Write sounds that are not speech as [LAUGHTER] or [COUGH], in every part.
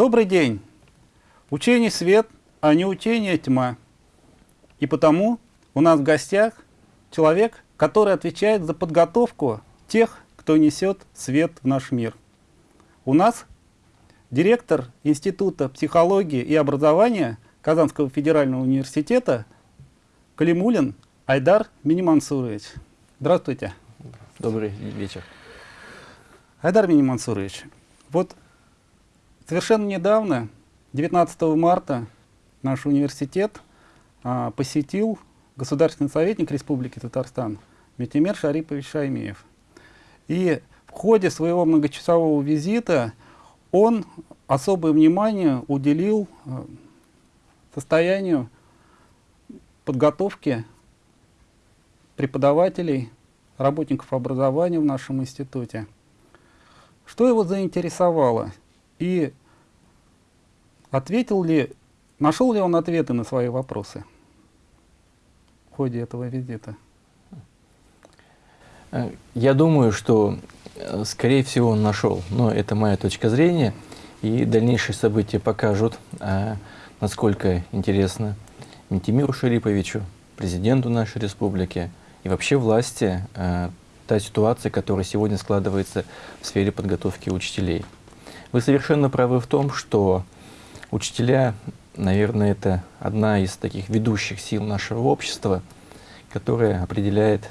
Добрый день! Учение свет, а не учение тьма. И потому у нас в гостях человек, который отвечает за подготовку тех, кто несет свет в наш мир. У нас директор Института психологии и образования Казанского федерального университета Калимулин Айдар Минимансурович. Здравствуйте. Добрый вечер. Айдар Минимансурович, вот совершенно недавно, 19 марта, наш университет а, посетил государственный советник Республики Татарстан Метимер Шарипович Шаймиев. И в ходе своего многочасового визита он особое внимание уделил а, состоянию подготовки преподавателей, работников образования в нашем институте. Что его заинтересовало? И ответил ли, нашел ли он ответы на свои вопросы в ходе этого визита? Э, я думаю, что, э, скорее всего, он нашел. Но это моя точка зрения. И дальнейшие события покажут, э, насколько интересно Митимиру Шариповичу, президенту нашей республики и вообще власти та ситуация, которая сегодня складывается в сфере подготовки учителей. Вы совершенно правы в том, что учителя, наверное, это одна из таких ведущих сил нашего общества, которая определяет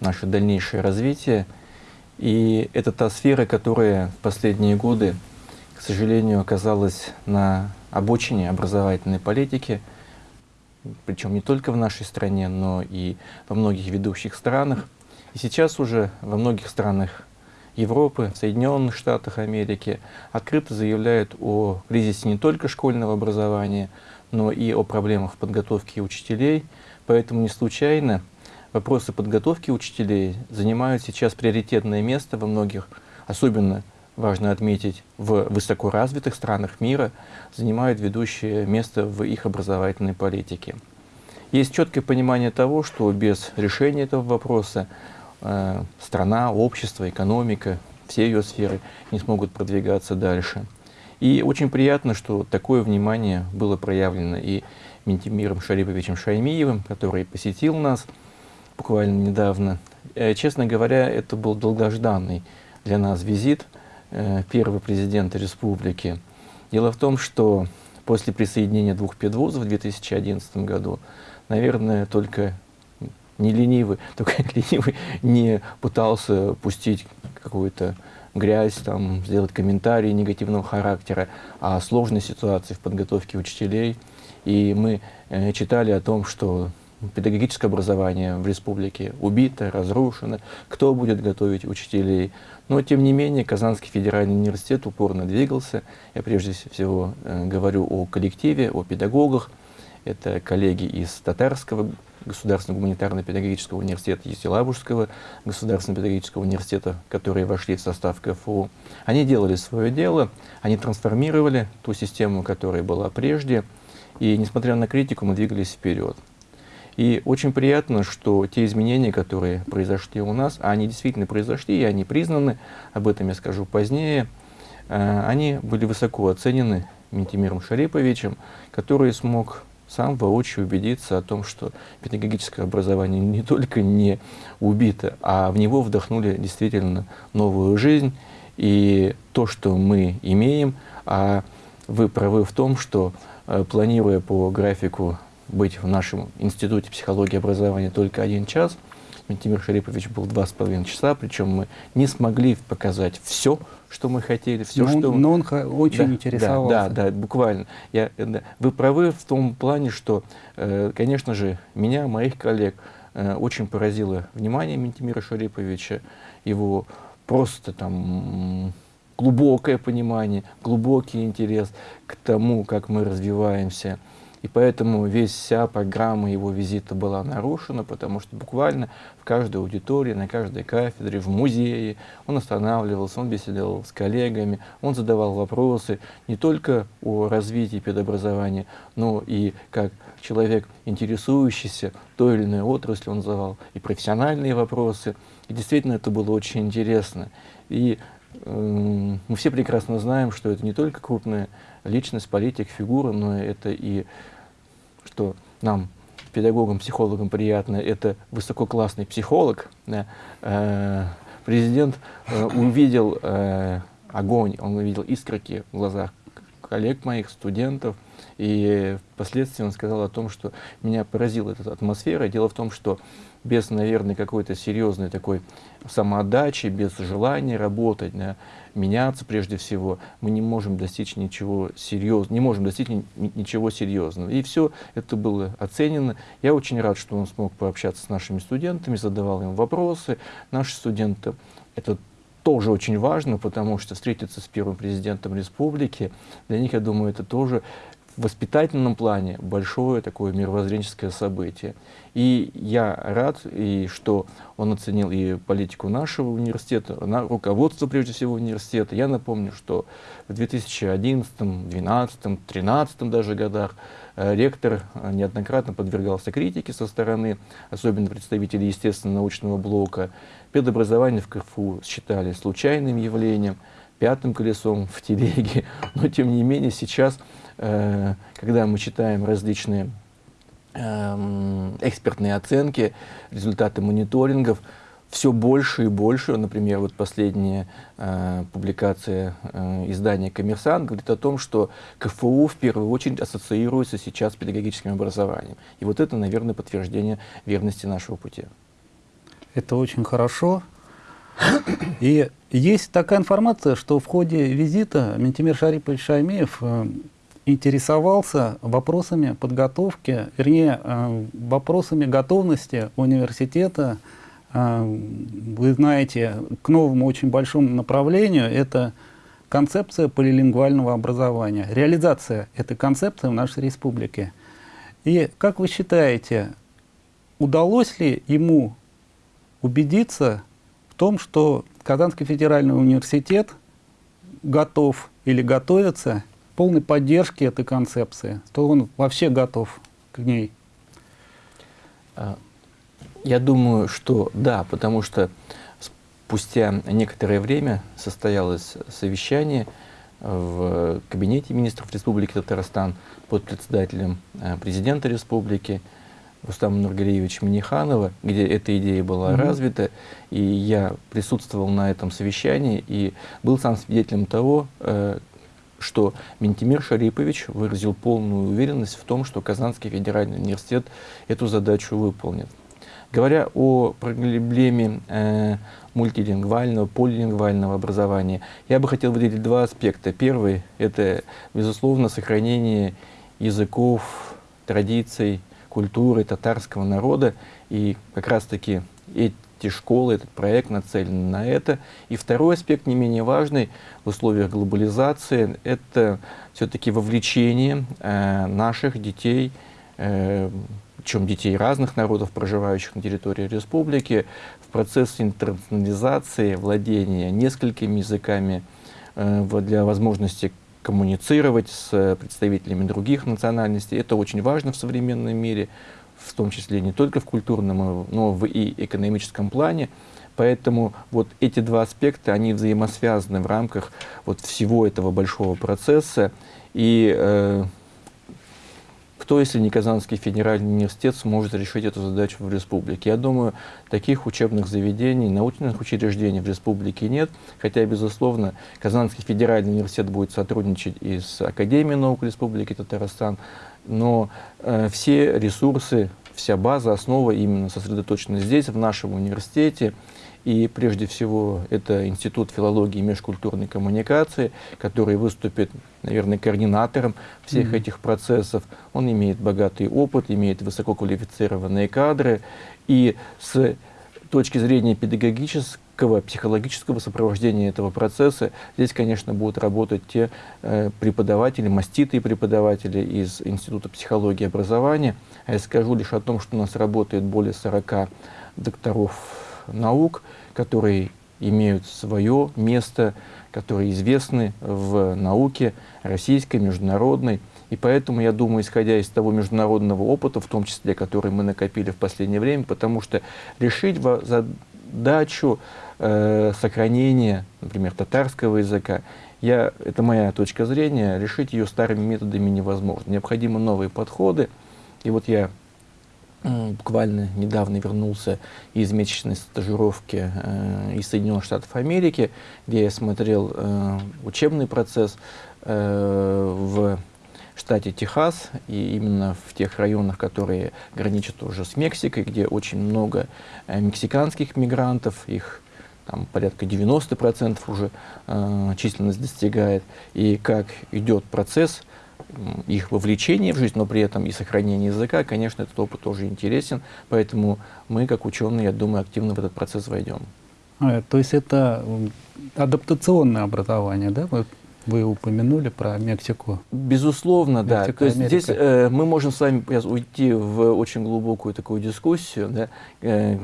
наше дальнейшее развитие. И это та сфера, которая в последние годы, к сожалению, оказалась на обочине образовательной политики, причем не только в нашей стране, но и во многих ведущих странах. И сейчас уже во многих странах Европы, Соединенных Штатах Америки открыто заявляют о кризисе не только школьного образования, но и о проблемах в подготовке учителей. Поэтому не случайно вопросы подготовки учителей занимают сейчас приоритетное место во многих, особенно важно отметить, в высокоразвитых странах мира, занимают ведущее место в их образовательной политике. Есть четкое понимание того, что без решения этого вопроса страна, общество, экономика, все ее сферы не смогут продвигаться дальше. И очень приятно, что такое внимание было проявлено и Ментимиром Шариповичем Шаймиевым, который посетил нас, буквально недавно. Э, честно говоря, это был долгожданный для нас визит э, первого президента республики. Дело в том, что после присоединения двух педвузов в 2011 году, наверное, только не ленивый, [LAUGHS] только [LAUGHS] ленивый не пытался пустить какую-то грязь, там, сделать комментарии негативного характера о сложной ситуации в подготовке учителей. И мы э, читали о том, что педагогическое образование в республике убито, разрушено, кто будет готовить учителей. Но, тем не менее, Казанский федеральный университет упорно двигался. Я прежде всего э, говорю о коллективе, о педагогах. Это коллеги из Татарского государственного гуманитарно-педагогического университета, Есилабужского государственного педагогического университета, которые вошли в состав КФУ. Они делали свое дело, они трансформировали ту систему, которая была прежде, и, несмотря на критику, мы двигались вперед. И очень приятно, что те изменения, которые произошли у нас, а они действительно произошли, и они признаны, об этом я скажу позднее, э, они были высоко оценены Ментимиром Шариповичем, который смог сам воочию убедиться о том, что педагогическое образование не только не убито, а в него вдохнули действительно новую жизнь. И то, что мы имеем, а вы правы в том, что э, планируя по графику быть в нашем институте психологии образования только один час. Ментимир Шарипович был два с половиной часа, причем мы не смогли показать все, что мы хотели, все, но что... Он, но он очень да, интересовался. Да, да, да буквально. Я, да. Вы правы в том плане, что, э, конечно же, меня, моих коллег, э, очень поразило внимание Ментимира Шариповича, его просто там глубокое понимание, глубокий интерес к тому, как мы развиваемся, и поэтому весь вся программа его визита была нарушена, потому что буквально в каждой аудитории, на каждой кафедре, в музее он останавливался, он беседовал с коллегами, он задавал вопросы не только о развитии педобразования, но и как человек, интересующийся той или иной отраслью, он задавал и профессиональные вопросы. И действительно это было очень интересно. И э, мы все прекрасно знаем, что это не только крупная личность, политик, фигура, но это и, что нам, педагогам, психологам приятно, это высококлассный психолог. Да, э, президент э, увидел э, огонь, он увидел искорки в глазах коллег моих, студентов, и впоследствии он сказал о том, что меня поразила эта атмосфера. Дело в том, что без, наверное, какой-то серьезной такой самоотдачи, без желания работать, да, меняться прежде всего, мы не можем достичь ничего серьезного, не можем достичь ни, ничего серьезного. И все это было оценено. Я очень рад, что он смог пообщаться с нашими студентами, задавал им вопросы. Наши студенты это тоже очень важно, потому что встретиться с первым президентом республики, для них, я думаю, это тоже в воспитательном плане большое такое мировоззренческое событие. И я рад, и что он оценил и политику нашего университета, на, руководство, прежде всего, университета. Я напомню, что в 2011, 2012, 2013 даже годах э, ректор э, неоднократно подвергался критике со стороны, особенно представителей естественно-научного блока. Педобразование в КФУ считали случайным явлением, пятым колесом в телеге. [LAUGHS] Но, тем не менее, сейчас Э, когда мы читаем различные эм, экспертные оценки, результаты мониторингов, все больше и больше, например, вот последняя э, публикация э, издания «Коммерсант» говорит о том, что КФУ в первую очередь ассоциируется сейчас с педагогическим образованием. И вот это, наверное, подтверждение верности нашего пути. Это очень хорошо. И есть такая информация, что в ходе визита Ментимир Шарипович Шаймеев э, интересовался вопросами подготовки, вернее, э, вопросами готовности университета, э, вы знаете, к новому очень большому направлению, это концепция полилингвального образования, реализация этой концепции в нашей республике. И как вы считаете, удалось ли ему убедиться том, что Казанский федеральный университет готов или готовится полной поддержки этой концепции, то он вообще готов к ней. А, я думаю, что да, потому что спустя некоторое время состоялось совещание в кабинете министров Республики Татарстан под председателем э, президента республики Рустама Нургалиевича Миниханова, где эта идея была -hmm. развита, и я присутствовал на этом совещании и был сам свидетелем того, э, что Ментимир Шарипович выразил полную уверенность в том, что Казанский федеральный университет эту задачу выполнит. Говоря о проблеме э, мультилингвального, полилингвального образования, я бы хотел выделить два аспекта. Первый – это, безусловно, сохранение языков, традиций, культуры татарского народа. И как раз-таки эти школы, этот проект нацелен на это. И второй аспект, не менее важный в условиях глобализации, это все-таки вовлечение э, наших детей, э, причем детей разных народов, проживающих на территории республики, в процесс интернационализации, владения несколькими языками э, для возможности коммуницировать с представителями других национальностей. Это очень важно в современном мире в том числе не только в культурном, но в и экономическом плане. Поэтому вот эти два аспекта, они взаимосвязаны в рамках вот всего этого большого процесса. И э, кто, если не Казанский федеральный университет, сможет решить эту задачу в республике? Я думаю, таких учебных заведений, научных учреждений в республике нет, хотя, безусловно, Казанский федеральный университет будет сотрудничать и с Академией наук Республики Татарстан, но э, все ресурсы, вся база, основа именно сосредоточена здесь, в нашем университете. И прежде всего это Институт филологии и межкультурной коммуникации, который выступит, наверное, координатором всех mm -hmm. этих процессов. Он имеет богатый опыт, имеет высококвалифицированные кадры. И с точки зрения педагогической психического, психологического сопровождения этого процесса. Здесь, конечно, будут работать те э, преподаватели, маститые преподаватели из Института психологии и образования. А я скажу лишь о том, что у нас работает более 40 докторов наук, которые имеют свое место, которые известны в науке российской, международной. И поэтому, я думаю, исходя из того международного опыта, в том числе, который мы накопили в последнее время, потому что решить задачу э, сохранения, например, татарского языка я, это моя точка зрения, решить ее старыми методами невозможно. Необходимы новые подходы. И вот я буквально недавно вернулся из месячной стажировки э, из Соединенных Штатов Америки, где я смотрел э, учебный процесс э, в штате Техас, и именно в тех районах, которые граничат уже с Мексикой, где очень много э, мексиканских мигрантов, их там порядка 90% уже э, численность достигает, и как идет процесс их вовлечения в жизнь, но при этом и сохранение языка, конечно, этот опыт тоже интересен, поэтому мы, как ученые, я думаю, активно в этот процесс войдем. А, то есть это адаптационное образование, да? Вы, вы упомянули про Мексику. Безусловно, Мексика, да. То есть здесь э, мы можем с вами уйти в очень глубокую такую дискуссию, да, э,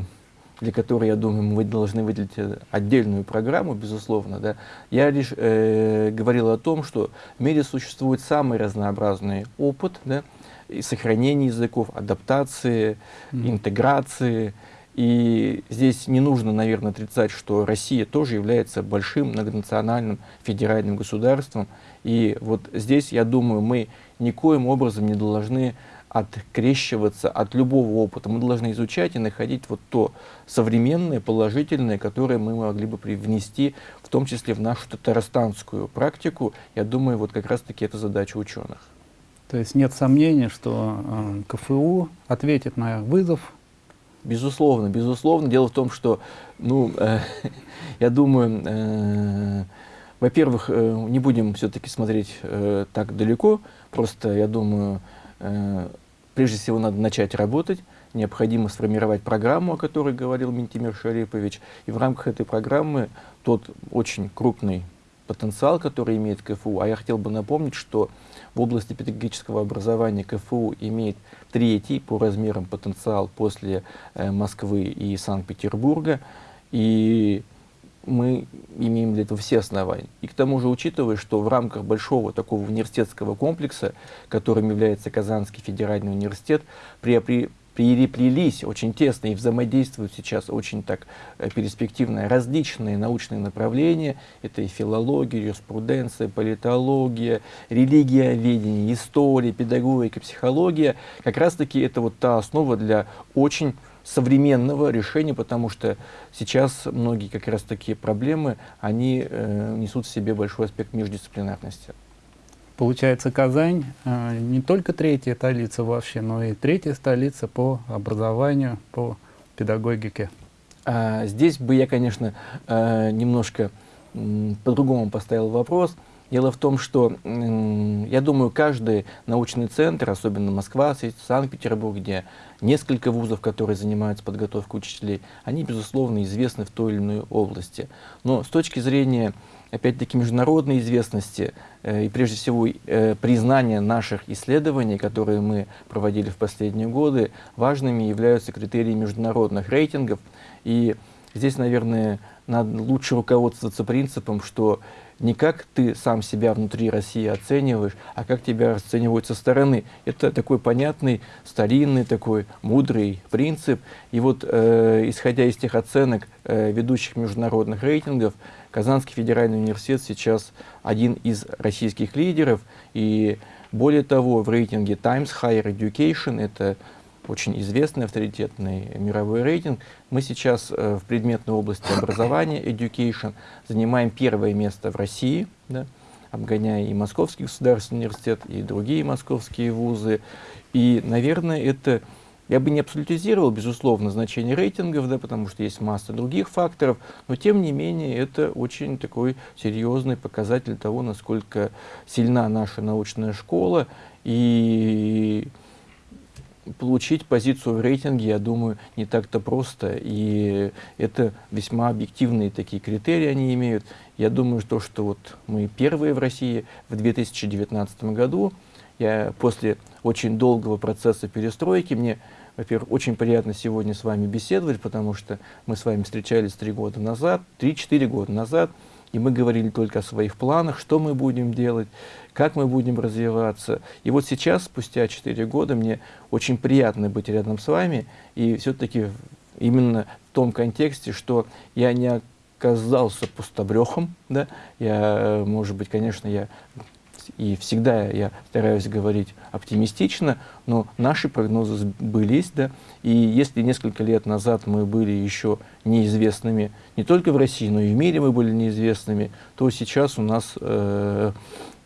для которой, я думаю, мы должны выделить э, отдельную программу, безусловно. Да. Я лишь э, говорил о том, что в мире существует самый разнообразный опыт да, и сохранения языков, адаптации, mm. интеграции. И здесь не нужно, наверное, отрицать, что Россия тоже является большим многонациональным федеральным государством. И вот здесь, я думаю, мы никоим образом не должны открещиваться от любого опыта. Мы должны изучать и находить вот то современное, положительное, которое мы могли бы привнести, в том числе в нашу татарстанскую практику. Я думаю, вот как раз-таки это задача ученых. То есть нет сомнений, что э, КФУ ответит на вызов? Безусловно, безусловно. Дело в том, что, ну, э, [LAUGHS] я думаю, э, во-первых, э, не будем все-таки смотреть э, так далеко, просто, я думаю, э, Прежде всего, надо начать работать, необходимо сформировать программу, о которой говорил Ментимир Шарипович, и в рамках этой программы тот очень крупный потенциал, который имеет КФУ, а я хотел бы напомнить, что в области педагогического образования КФУ имеет третий по размерам потенциал после э, Москвы и Санкт-Петербурга, и мы имеем для этого все основания. И к тому же, учитывая, что в рамках большого такого университетского комплекса, которым является Казанский федеральный университет, при, переплелись очень тесно и взаимодействуют сейчас очень так э, перспективно различные научные направления. Это и филология, юриспруденция, политология, религия, ведение, история, педагогика, психология. Как раз-таки это вот та основа для очень современного решения, потому что сейчас многие как раз такие проблемы, они э, несут в себе большой аспект междисциплинарности. Получается, Казань э, не только третья столица вообще, но и третья столица по образованию, по педагогике. А, здесь бы я, конечно, э, немножко по-другому поставил вопрос. Дело в том, что, я думаю, каждый научный центр, особенно Москва, Санкт-Петербург, где несколько вузов, которые занимаются подготовкой учителей, они, безусловно, известны в той или иной области. Но с точки зрения, опять-таки, международной известности э, и, прежде всего, э, признания наших исследований, которые мы проводили в последние годы, важными являются критерии международных рейтингов. И здесь, наверное, надо лучше руководствоваться принципом, что не как ты сам себя внутри России оцениваешь, а как тебя расценивают со стороны. Это такой понятный, старинный, такой мудрый принцип. И вот, э, исходя из тех оценок э, ведущих международных рейтингов, Казанский федеральный университет сейчас один из российских лидеров. И более того, в рейтинге Times Higher Education, это очень известный, авторитетный мировой рейтинг. Мы сейчас э, в предметной области образования, education, занимаем первое место в России, да, обгоняя и Московский государственный университет, и другие московские вузы. И, наверное, это, я бы не абсолютизировал, безусловно, значение рейтингов, да, потому что есть масса других факторов, но, тем не менее, это очень такой серьезный показатель того, насколько сильна наша научная школа, и получить позицию в рейтинге, я думаю, не так-то просто. И это весьма объективные такие критерии они имеют. Я думаю, что, что вот мы первые в России в 2019 году. Я после очень долгого процесса перестройки, мне, во-первых, очень приятно сегодня с вами беседовать, потому что мы с вами встречались три года назад, три-четыре года назад, и мы говорили только о своих планах, что мы будем делать, как мы будем развиваться. И вот сейчас, спустя 4 года, мне очень приятно быть рядом с вами, и все-таки именно в том контексте, что я не казался пустобрехом, да, я, может быть, конечно, я и всегда я стараюсь говорить оптимистично, но наши прогнозы сбылись, да, и если несколько лет назад мы были еще неизвестными, не только в России, но и в мире мы были неизвестными, то сейчас у нас э,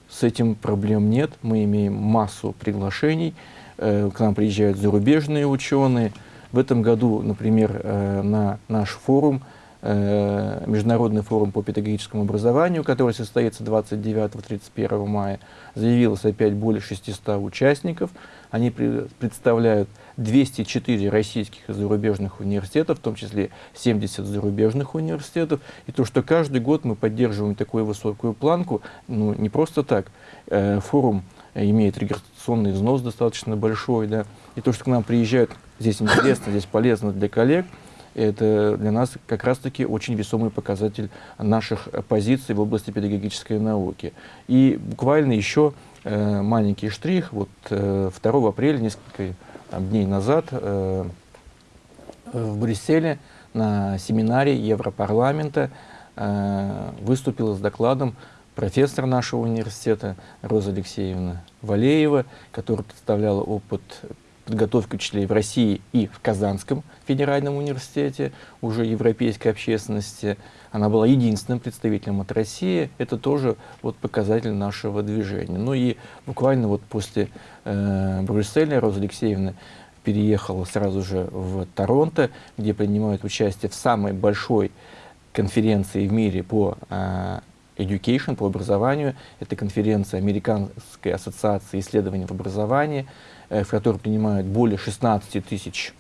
с этим проблем нет, мы имеем массу приглашений, э, к нам приезжают зарубежные ученые, в этом году, например, э, на наш форум Международный форум по педагогическому образованию, который состоится 29-31 мая, заявилось опять более 600 участников. Они представляют 204 российских и зарубежных университетов, в том числе 70 зарубежных университетов. И то, что каждый год мы поддерживаем такую высокую планку, ну, не просто так. Э, форум имеет регистрационный взнос достаточно большой, да, и то, что к нам приезжают, здесь интересно, здесь полезно для коллег – это для нас как раз-таки очень весомый показатель наших позиций в области педагогической науки. И буквально еще э, маленький штрих. Вот э, 2 апреля, несколько там, дней назад, э, в Брюсселе на семинаре Европарламента э, выступила с докладом профессор нашего университета Роза Алексеевна Валеева, которая представляла опыт подготовки учителей в России и в Казанском федеральном университете, уже европейской общественности. Она была единственным представителем от России. Это тоже вот показатель нашего движения. Ну и буквально вот после э, Брюсселя Роза Алексеевна переехала сразу же в Торонто, где принимают участие в самой большой конференции в мире по э, Education, по образованию. Это конференция Американской ассоциации исследований в образовании. Э, в которой принимают более 16 тысяч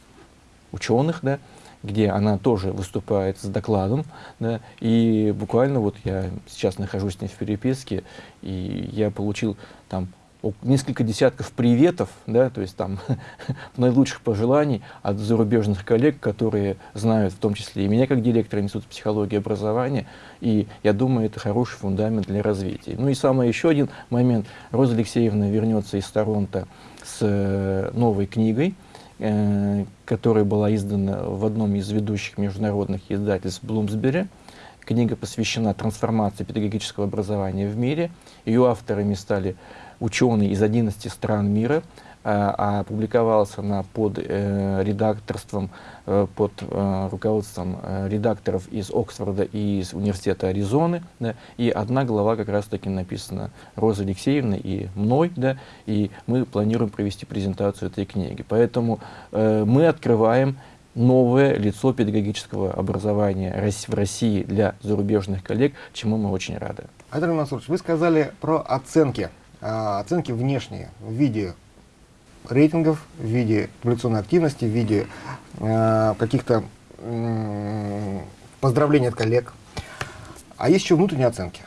ученых, да, где она тоже выступает с докладом. Да, и буквально вот я сейчас нахожусь с ней в переписке, и я получил там несколько десятков приветов, да, то есть там [LAUGHS] наилучших пожеланий от зарубежных коллег, которые знают в том числе и меня как директора Института психологии и образования, и я думаю, это хороший фундамент для развития. Ну и самый еще один момент. Роза Алексеевна вернется из Торонто с э, новой книгой, э, которая была издана в одном из ведущих международных издательств Блумсбери. Книга посвящена трансформации педагогического образования в мире. Ее авторами стали ученые из 11 стран мира, а публиковалась она под э, редакторством, э, под э, руководством э, редакторов из Оксфорда и из Университета Аризоны. Да, и одна глава как раз-таки написана Розой Алексеевной и мной, да, и мы планируем провести презентацию этой книги. Поэтому э, мы открываем новое лицо педагогического образования в России для зарубежных коллег, чему мы очень рады. Анатолий Мансурович, вы сказали про оценки, а, оценки внешние в виде рейтингов, в виде популяционной активности, в виде э, каких-то э, поздравлений от коллег. А есть еще внутренние оценки.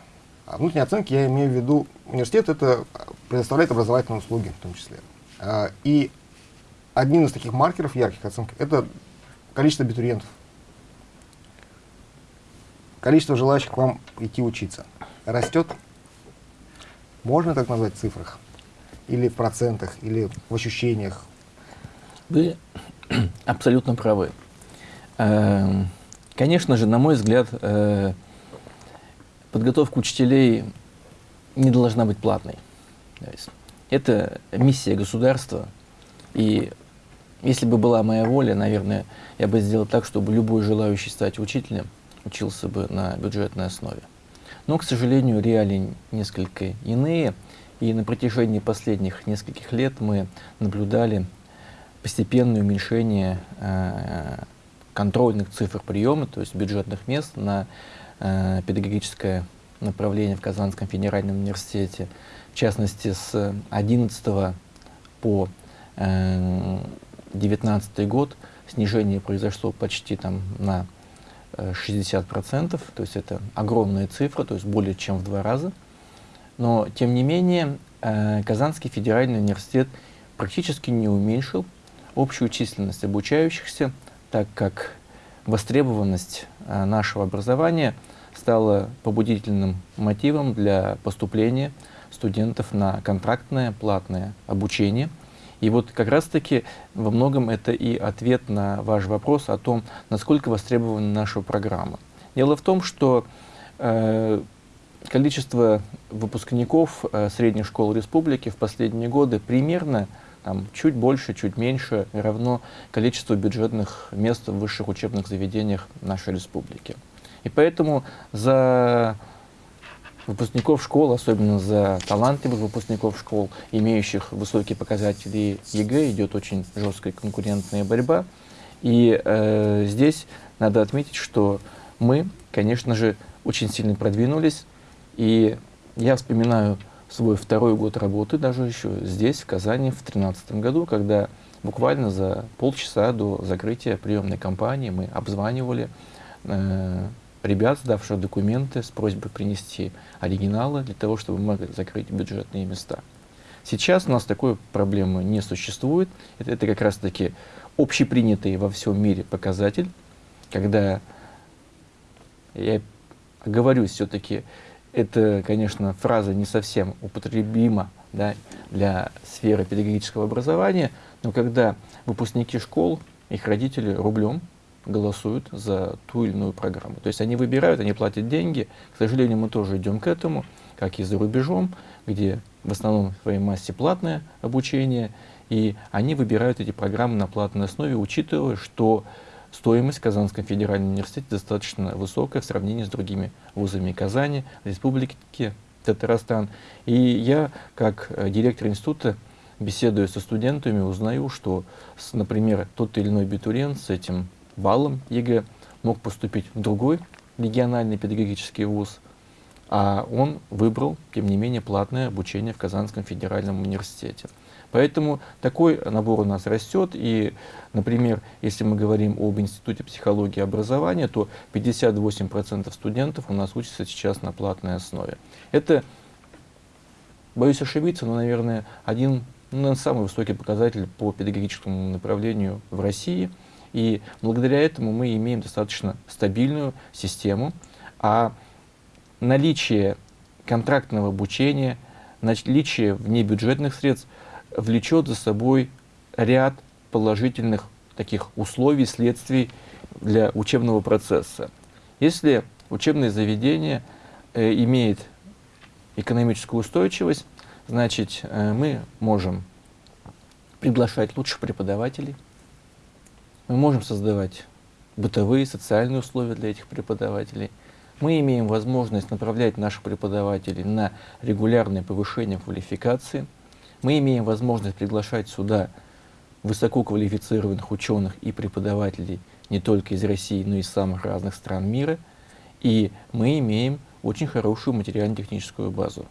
А внутренние оценки, я имею в виду, университет это предоставляет образовательные услуги в том числе. Э, и одним из таких маркеров ярких оценок это количество абитуриентов. Количество желающих к вам идти учиться растет. Можно так назвать в цифрах? Или в процентах, или в ощущениях? Вы [CLEARS THROAT] абсолютно правы. Эм, конечно же, на мой взгляд, э, подготовка учителей не должна быть платной. Это миссия государства. И если бы была моя воля, наверное, я бы сделал так, чтобы любой желающий стать учителем учился бы на бюджетной основе. Но, к сожалению, реалии несколько иные. И на протяжении последних нескольких лет мы наблюдали постепенное уменьшение э, контрольных цифр приема, то есть бюджетных мест на э, педагогическое направление в Казанском федеральном университете. В частности, с 11 по э, 19 год снижение произошло почти там, на 60%, э, то есть это огромная цифра, то есть более чем в два раза. Но, тем не менее, э, Казанский федеральный университет практически не уменьшил общую численность обучающихся, так как востребованность э, нашего образования стала побудительным мотивом для поступления студентов на контрактное платное обучение. И вот как раз-таки во многом это и ответ на ваш вопрос о том, насколько востребована наша программа. Дело в том, что э, количество выпускников э, средних школ республики в последние годы примерно там, чуть больше, чуть меньше равно количеству бюджетных мест в высших учебных заведениях нашей республики. И поэтому за выпускников школ, особенно за талантливых выпускников школ, имеющих высокие показатели ЕГЭ, идет очень жесткая конкурентная борьба. И э, здесь надо отметить, что мы, конечно же, очень сильно продвинулись. И я вспоминаю свой второй год работы, даже еще здесь, в Казани, в 2013 году, когда буквально за полчаса до закрытия приемной кампании мы обзванивали э, ребят, сдавших документы с просьбой принести оригиналы для того, чтобы мы могли закрыть бюджетные места. Сейчас у нас такой проблемы не существует. Это, это как раз-таки общепринятый во всем мире показатель, когда я оговорюсь все-таки, это, конечно, фраза не совсем употребима да, для сферы педагогического образования, но когда выпускники школ, их родители рублем голосуют за ту или иную программу. То есть они выбирают, они платят деньги. К сожалению, мы тоже идем к этому, как и за рубежом, где в основном в своей массе платное обучение, и они выбирают эти программы на платной основе, учитывая, что стоимость в Казанском федеральном университете достаточно высокая в сравнении с другими вузами Казани, Республики Татарстан. И я, как э, директор института, беседуя со студентами, узнаю, что, например, тот или иной абитуриент с этим баллом ЕГЭ мог поступить в другой региональный педагогический вуз, а он выбрал, тем не менее, платное обучение в Казанском федеральном университете. Поэтому такой набор у нас растет. И, например, если мы говорим об Институте психологии и образования, то 58% студентов у нас учатся сейчас на платной основе. Это, боюсь ошибиться, но, наверное, один ну, самый высокий показатель по педагогическому направлению в России. И благодаря этому мы имеем достаточно стабильную систему. А наличие контрактного обучения, наличие внебюджетных средств – влечет за собой ряд положительных таких условий, следствий для учебного процесса. Если учебное заведение э, имеет экономическую устойчивость, значит, э, мы можем приглашать лучших преподавателей, мы можем создавать бытовые, социальные условия для этих преподавателей. Мы имеем возможность направлять наших преподавателей на регулярное повышение квалификации – мы имеем возможность приглашать сюда высококвалифицированных ученых и преподавателей не только из России, но и из самых разных стран мира. И мы имеем очень хорошую материально-техническую базу.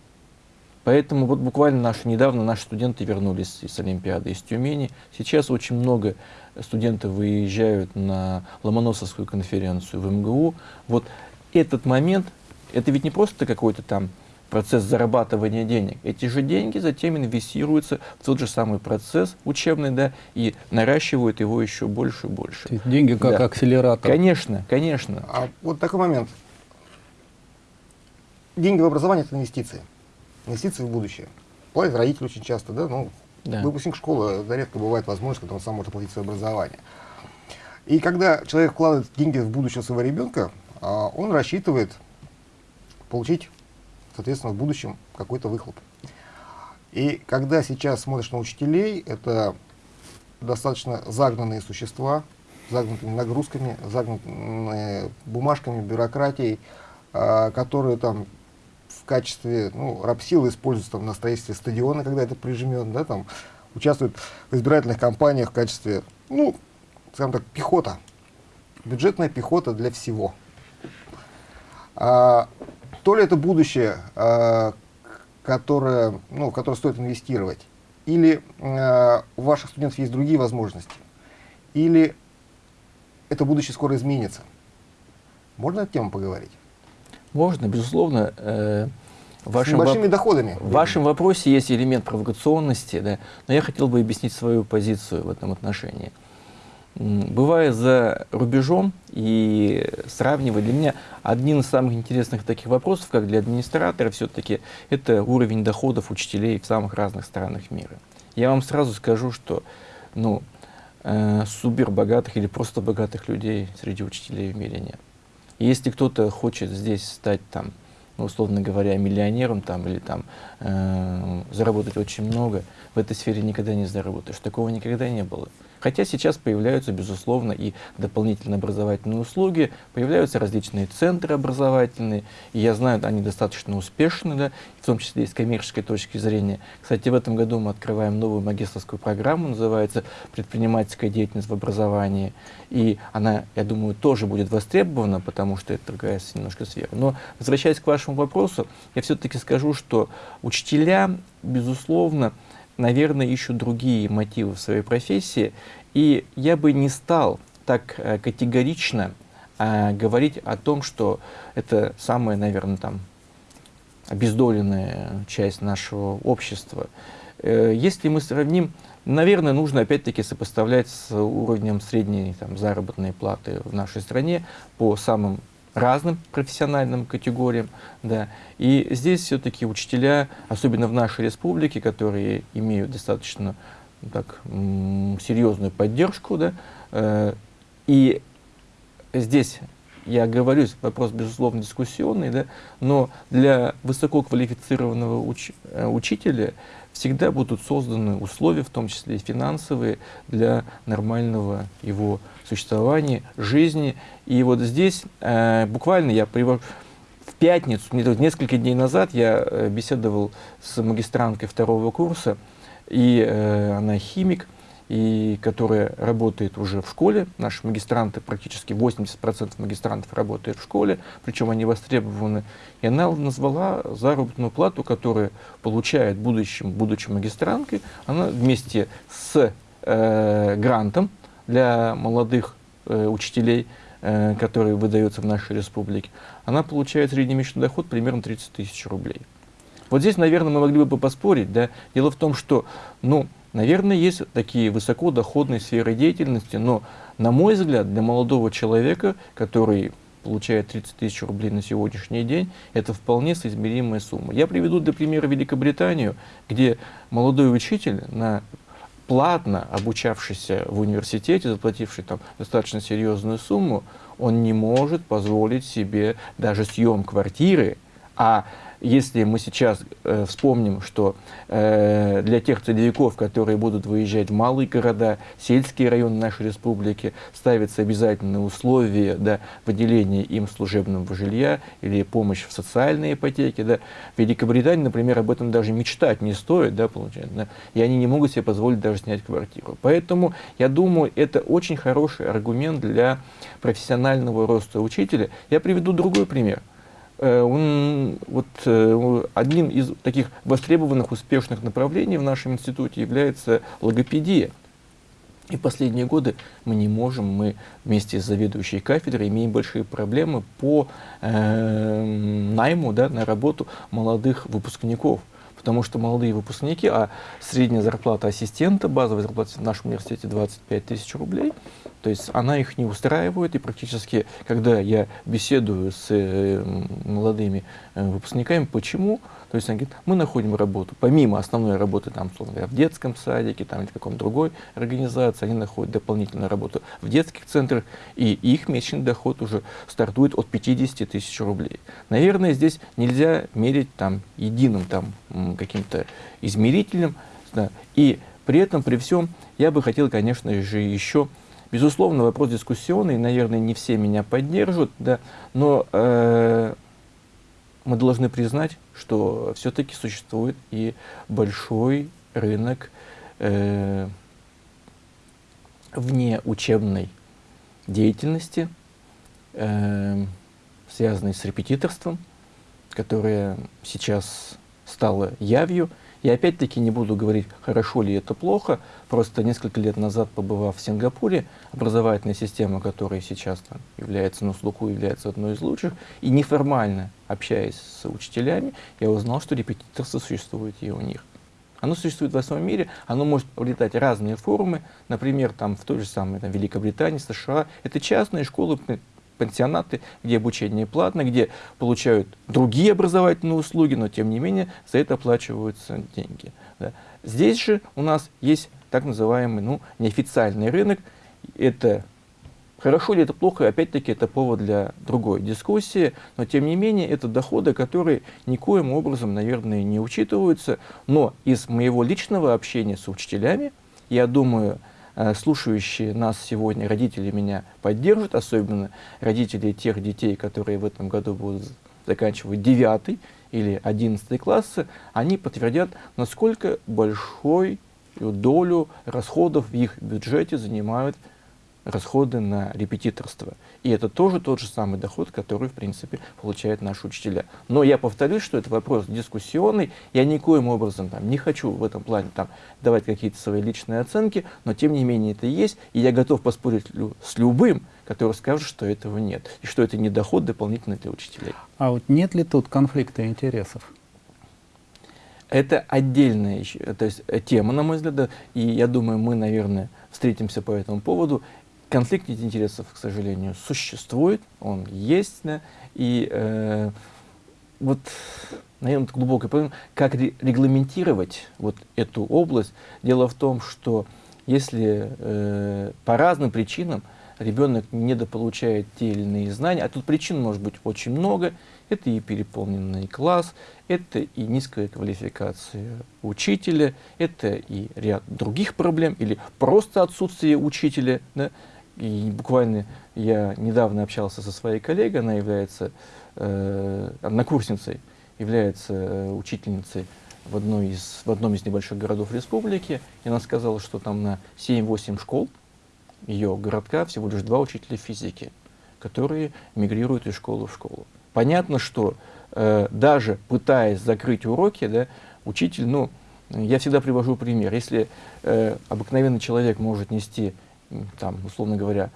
Поэтому вот буквально наши, недавно наши студенты вернулись из Олимпиады, из Тюмени. Сейчас очень много студентов выезжают на Ломоносовскую конференцию в МГУ. Вот этот момент, это ведь не просто какой-то там процесс зарабатывания денег. Эти же деньги затем инвестируются в тот же самый процесс учебный, да, и наращивают его еще больше и больше. Деньги как да. акселератор. Конечно, конечно. А вот такой момент. Деньги в образование – это инвестиции. Инвестиции в будущее. Платят родители очень часто, да, ну, да. выпускник школы, да, редко бывает возможность, когда он сам может оплатить свое образование. И когда человек вкладывает деньги в будущее своего ребенка, а, он рассчитывает получить соответственно, в будущем какой-то выхлоп. И когда сейчас смотришь на учителей, это достаточно загнанные существа, загнутыми нагрузками, загнутыми бумажками, бюрократией, э, которые там в качестве ну, рабсилы используются там, на строительстве стадиона, когда это прижмет, да, там, участвуют в избирательных кампаниях в качестве, ну, скажем так, пехота, бюджетная пехота для всего. А, то ли это будущее, э, которое, ну, в которое стоит инвестировать, или э, у ваших студентов есть другие возможности, или это будущее скоро изменится. Можно эту тему поговорить? Можно, безусловно. Э, в вашем С большими воп... доходами. В вашем вопросе есть элемент провокационности, да, но я хотел бы объяснить свою позицию в этом отношении. Бывая за рубежом и сравнивая, для меня один из самых интересных таких вопросов, как для администратора, все-таки это уровень доходов учителей в самых разных странах мира. Я вам сразу скажу, что ну, э, супер богатых или просто богатых людей среди учителей в мире нет. если кто-то хочет здесь стать там, ну, условно говоря, миллионером там, или там, э, заработать очень много, в этой сфере никогда не заработаешь. Такого никогда не было. Хотя сейчас появляются, безусловно, и дополнительные образовательные услуги, появляются различные центры образовательные, и я знаю, они достаточно успешны, да, в том числе и с коммерческой точки зрения. Кстати, в этом году мы открываем новую магистрскую программу, называется «Предпринимательская деятельность в образовании», и она, я думаю, тоже будет востребована, потому что это другая немножко сфера. Но, возвращаясь к вашему вопросу, я все-таки скажу, что учителя, безусловно, наверное, ищут другие мотивы в своей профессии, и я бы не стал так э, категорично э, говорить о том, что это самая, наверное, там, обездоленная часть нашего общества. Э, если мы сравним, наверное, нужно опять-таки сопоставлять с уровнем средней там, заработной платы в нашей стране по самым разным профессиональным категориям. Да. И здесь все-таки учителя, особенно в нашей республике, которые имеют достаточно так, серьезную поддержку, да, э, и здесь я говорю, вопрос, безусловно, дискуссионный, да, но для высококвалифицированного уч э, учителя всегда будут созданы условия, в том числе и финансовые, для нормального его существования, жизни. И вот здесь э, буквально я привожу... В пятницу, несколько дней назад, я э, беседовал с магистранткой второго курса, и э, она химик, и которая работает уже в школе. Наши магистранты, практически 80% магистрантов работают в школе, причем они востребованы. И она назвала заработную плату, которую получает будущим, будучи магистранткой, она вместе с э, грантом для молодых э, учителей, э, которые выдаются в нашей республике, она получает среднемесячный доход примерно 30 тысяч рублей. Вот здесь, наверное, мы могли бы поспорить. Да? Дело в том, что, ну, Наверное, есть такие высокодоходные сферы деятельности, но, на мой взгляд, для молодого человека, который получает 30 тысяч рублей на сегодняшний день, это вполне соизмеримая сумма. Я приведу для примера Великобританию, где молодой учитель, на платно обучавшийся в университете, заплативший там достаточно серьезную сумму, он не может позволить себе даже съем квартиры, а если мы сейчас э, вспомним, что э, для тех целевиков, которые будут выезжать в малые города, сельские районы нашей республики, ставятся обязательные условия да, выделения им служебного жилья или помощь в социальной ипотеке. Да. В Великобритании, например, об этом даже мечтать не стоит, да, получается, да, и они не могут себе позволить даже снять квартиру. Поэтому, я думаю, это очень хороший аргумент для профессионального роста учителя. Я приведу другой пример. Э, он, вот, э, одним из таких востребованных успешных направлений в нашем институте является логопедия. И последние годы мы не можем, мы вместе с заведующей кафедрой имеем большие проблемы по э, найму да, на работу молодых выпускников. Потому что молодые выпускники, а средняя зарплата ассистента, базовая зарплата в нашем университете 25 тысяч рублей, то есть она их не устраивает, и практически, когда я беседую с э, молодыми э, выпускниками, почему, то есть они говорят, мы находим работу, помимо основной работы, там, условно говоря, в детском садике там, или в каком-то другой организации, они находят дополнительную работу в детских центрах, и их месячный доход уже стартует от 50 тысяч рублей. Наверное, здесь нельзя мерить там, единым там, каким-то измерителем, да, и при этом, при всем, я бы хотел, конечно же, еще Безусловно, вопрос дискуссионный, наверное, не все меня поддержат, да, но э, мы должны признать, что все-таки существует и большой рынок э, вне учебной деятельности, э, связанной с репетиторством, которая сейчас стала явью, и опять-таки не буду говорить, хорошо ли это плохо, просто несколько лет назад, побывав в Сингапуре, образовательная система, которая сейчас там, является на слуху, является одной из лучших, и неформально общаясь с учителями, я узнал, что репетиторство существует и у них. Оно существует во всем мире, оно может приобретать разные формы, например, там, в той же самой там, Великобритании, США. Это частные школы пансионаты, где обучение платно, где получают другие образовательные услуги, но тем не менее за это оплачиваются деньги. Да. Здесь же у нас есть так называемый ну, неофициальный рынок. Это Хорошо ли это плохо, опять-таки это повод для другой дискуссии, но тем не менее это доходы, которые никоим образом, наверное, не учитываются. Но из моего личного общения с учителями, я думаю, слушающие нас сегодня родители меня поддержат, особенно родители тех детей, которые в этом году будут заканчивать 9 или 11 классы, они подтвердят, насколько большой долю расходов в их бюджете занимают расходы на репетиторство. И это тоже тот же самый доход, который, в принципе, получают наши учителя. Но я повторюсь, что это вопрос дискуссионный. Я никоим образом там, не хочу в этом плане там, давать какие-то свои личные оценки, но тем не менее это есть. И я готов поспорить с любым, который скажет, что этого нет. И что это не доход дополнительный для учителей. А вот нет ли тут конфликта интересов? Это отдельная то есть, тема, на мой взгляд, и я думаю, мы, наверное, встретимся по этому поводу. Конфликт интересов, к сожалению, существует, он есть, да, и э, вот, наверное, глубокая проблема, как регламентировать вот эту область. Дело в том, что если э, по разным причинам ребенок недополучает те или иные знания, а тут причин может быть очень много, это и переполненный класс, это и низкая квалификация учителя, это и ряд других проблем, или просто отсутствие учителя, да, и буквально я недавно общался со своей коллегой, она является э, однокурсницей, является э, учительницей в, одной из, в одном из небольших городов республики. И она сказала, что там на 7-8 школ ее городка всего лишь два учителя физики, которые мигрируют из школы в школу. Понятно, что э, даже пытаясь закрыть уроки, да, учитель, ну, я всегда привожу пример. Если э, обыкновенный человек может нести там, условно говоря,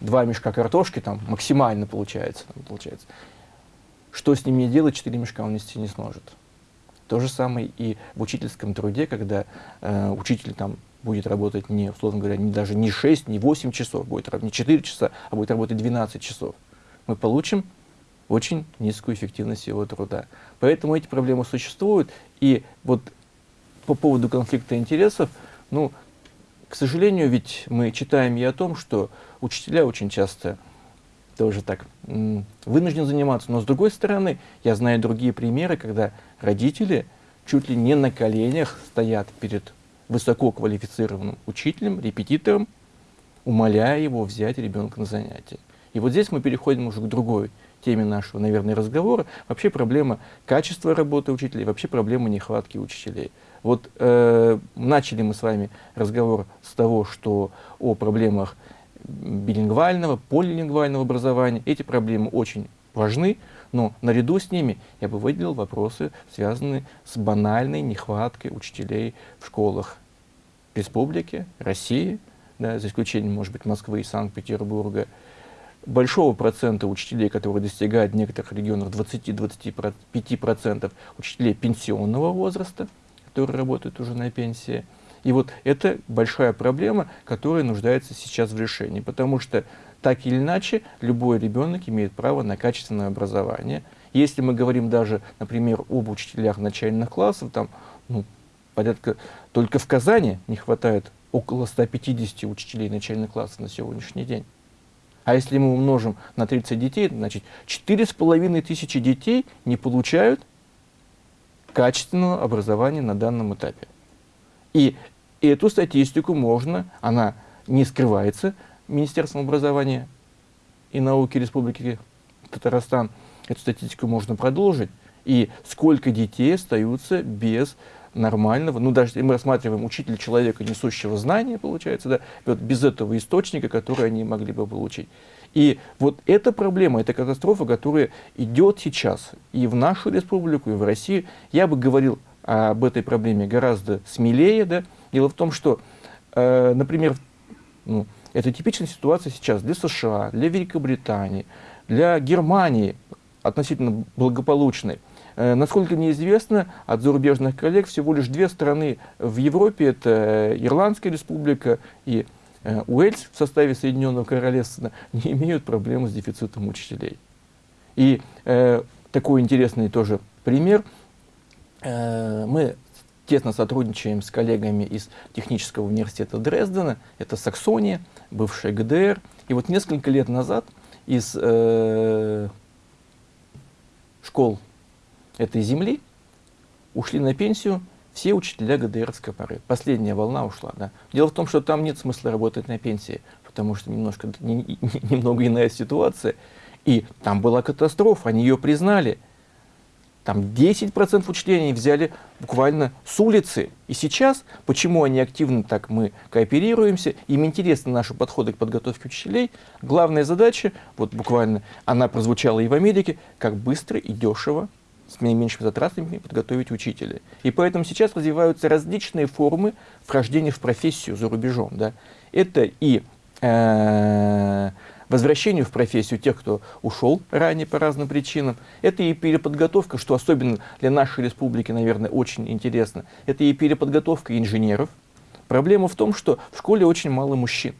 два мешка картошки, там максимально получается, получается. Что с ними делать, четыре мешка он нести не сможет. То же самое и в учительском труде, когда э, учитель там будет работать не, условно говоря, не, даже не 6, не 8 часов, будет не 4 часа, а будет работать 12 часов. Мы получим очень низкую эффективность его труда. Поэтому эти проблемы существуют. И вот по поводу конфликта интересов, ну, к сожалению, ведь мы читаем и о том, что учителя очень часто тоже так вынуждены заниматься. Но с другой стороны, я знаю другие примеры, когда родители чуть ли не на коленях стоят перед высококвалифицированным учителем, репетитором, умоляя его взять ребенка на занятия. И вот здесь мы переходим уже к другой теме нашего, наверное, разговора. Вообще проблема качества работы учителей, вообще проблема нехватки учителей. Вот э, начали мы с вами разговор с того, что о проблемах билингвального, полилингвального образования. Эти проблемы очень важны, но наряду с ними я бы выделил вопросы, связанные с банальной нехваткой учителей в школах республики, России, да, за исключением, может быть, Москвы и Санкт-Петербурга, большого процента учителей, которые достигают в некоторых регионах 20-25% учителей пенсионного возраста, которые работают уже на пенсии. И вот это большая проблема, которая нуждается сейчас в решении, потому что так или иначе любой ребенок имеет право на качественное образование. Если мы говорим даже, например, об учителях начальных классов, там, ну, порядка, только в Казани не хватает около 150 учителей начальных классов на сегодняшний день. А если мы умножим на 30 детей, значит, 4,5 тысячи детей не получают качественного образования на данном этапе. И эту статистику можно, она не скрывается Министерством образования и науки Республики Татарстан, эту статистику можно продолжить. И сколько детей остаются без нормального, ну даже мы рассматриваем учителя человека, несущего знания, получается, да, вот без этого источника, который они могли бы получить. И вот эта проблема, эта катастрофа, которая идет сейчас и в нашу республику, и в Россию, я бы говорил об этой проблеме гораздо смелее. Да? Дело в том, что, э, например, ну, это типичная ситуация сейчас для США, для Великобритании, для Германии относительно благополучной. Э, насколько мне известно, от зарубежных коллег всего лишь две страны в Европе, это Ирландская республика и Уэльс в составе Соединенного Королевства [LAUGHS] не имеют проблемы с дефицитом учителей. И э, такой интересный тоже пример. Э, мы тесно сотрудничаем с коллегами из Технического университета Дрездена, это Саксония, бывшая ГДР, И вот несколько лет назад из э, школ этой земли ушли на пенсию все учителя ГДРской поры. Последняя волна ушла. Да. Дело в том, что там нет смысла работать на пенсии, потому что немножко, не, не, [LAUGHS] немного иная ситуация. И там была катастрофа, они ее признали. Там 10% учителей взяли буквально с улицы. И сейчас, почему они активно так мы кооперируемся, им интересны наши подходы к подготовке учителей. Главная задача, вот буквально она прозвучала и в Америке, как быстро и дешево с наименьшими затратами подготовить учителя. И поэтому сейчас развиваются различные формы вхождения в профессию за рубежом. Да. Это и э, возвращению в профессию тех, кто ушел ранее по разным причинам. Это и переподготовка, что особенно для нашей республики, наверное, очень интересно. Это и переподготовка инженеров. Проблема в том, что в школе очень мало мужчин.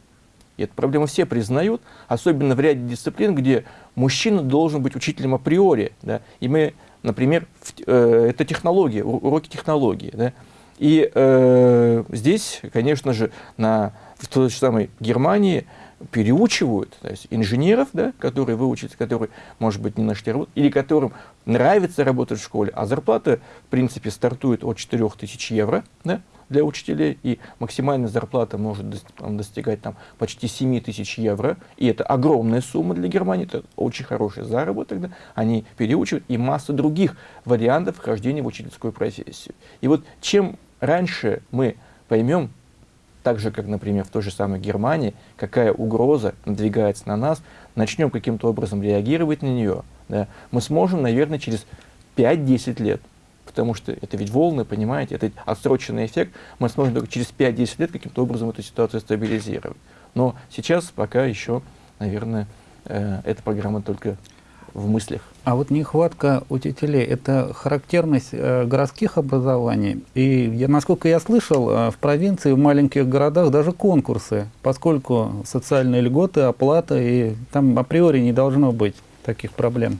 И эту проблему все признают, особенно в ряде дисциплин, где мужчина должен быть учителем априори. Да? И мы, например, в, э, это технология, уроки технологии. Да? И э, здесь, конечно же, на, в той же самой Германии переучивают то есть инженеров, да, которые выучатся, которые, может быть, не нашли работу, или которым нравится работать в школе, а зарплата, в принципе, стартует от 4000 евро да, для учителей, и максимальная зарплата может достигать там, почти 7 тысяч евро, и это огромная сумма для Германии, это очень хороший заработок, да, они переучивают, и масса других вариантов вхождения в учительскую профессию. И вот чем раньше мы поймем, так же, как, например, в той же самой Германии, какая угроза надвигается на нас, начнем каким-то образом реагировать на нее, да, мы сможем, наверное, через 5-10 лет, потому что это ведь волны, понимаете, это отсроченный эффект, мы сможем только через 5-10 лет каким-то образом эту ситуацию стабилизировать. Но сейчас пока еще, наверное, э, эта программа только в мыслях. А вот нехватка учителей – это характерность э, городских образований. И я, насколько я слышал, э, в провинции, в маленьких городах даже конкурсы, поскольку социальные льготы, оплата, и там априори не должно быть таких проблем,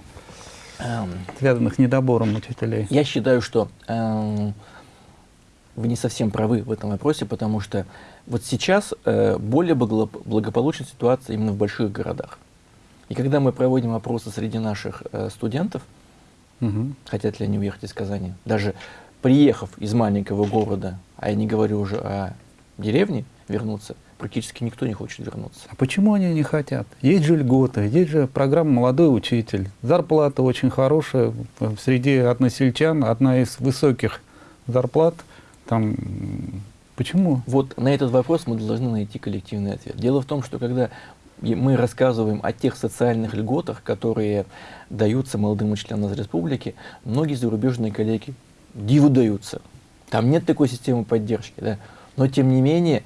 связанных с недобором учителей. Я считаю, что э, вы не совсем правы в этом вопросе, потому что вот сейчас э, более благополучная ситуация именно в больших городах. И когда мы проводим опросы среди наших э, студентов, угу. хотят ли они уехать из Казани, даже приехав из маленького города, а я не говорю уже о деревне, вернуться, практически никто не хочет вернуться. А почему они не хотят? Есть же льготы, есть же программа «Молодой учитель». Зарплата очень хорошая, среди односельчан одна из высоких зарплат. Там, почему? Вот на этот вопрос мы должны найти коллективный ответ. Дело в том, что когда мы рассказываем о тех социальных льготах, которые даются молодым учителям из республики, многие зарубежные коллеги диву даются. Там нет такой системы поддержки. Да? Но тем не менее,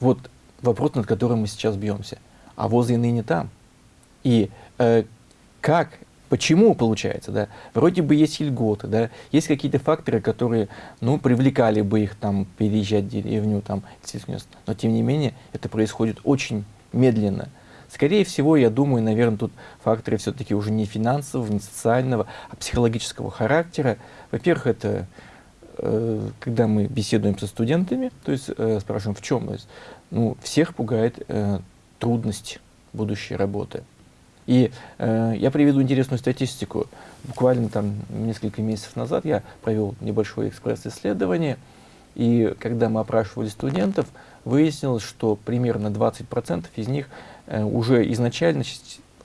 вот вопрос, над которым мы сейчас бьемся. А возы ныне там. И э, как, почему получается, да? Вроде бы есть льготы, да? Есть какие-то факторы, которые, ну, привлекали бы их там переезжать в деревню, там, но тем не менее это происходит очень медленно. Скорее всего, я думаю, наверное, тут факторы все-таки уже не финансового, не социального, а психологического характера. Во-первых, это э, когда мы беседуем со студентами, то есть э, спрашиваем, в чем? То есть, ну, всех пугает э, трудность будущей работы. И э, я приведу интересную статистику. Буквально там несколько месяцев назад я провел небольшое экспресс-исследование, и когда мы опрашивали студентов, выяснилось, что примерно 20% из них Э, уже изначально,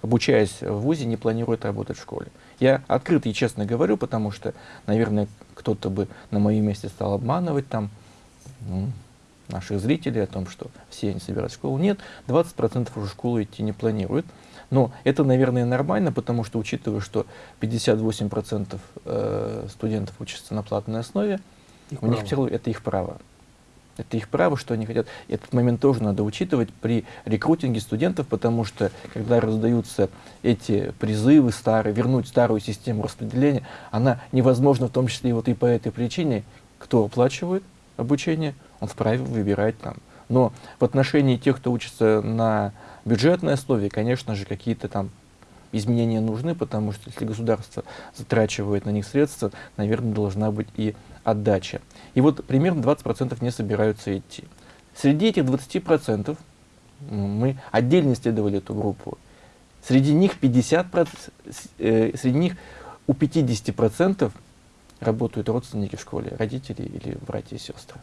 обучаясь в ВУЗе, не планирует работать в школе. Я открыто и честно говорю, потому что, наверное, кто-то бы на моем месте стал обманывать там ну, наших зрителей о том, что все они в школу. Нет, 20% уже в школу идти не планируют. Но это, наверное, нормально, потому что, учитывая, что 58% э, студентов учатся на платной основе, их у право. них все это их право. Это их право, что они хотят. Этот момент тоже надо учитывать при рекрутинге студентов, потому что, когда раздаются эти призывы старые, вернуть старую систему распределения, она невозможна в том числе и вот и по этой причине. Кто оплачивает обучение, он вправе выбирать там. Но в отношении тех, кто учится на бюджетной основе, конечно же, какие-то там изменения нужны, потому что если государство затрачивает на них средства, наверное, должна быть и отдача. И вот примерно 20% не собираются идти. Среди этих 20% Мы отдельно исследовали эту группу. Среди них 50%, э, среди них у 50% работают родственники в школе, родители или братья и сестры.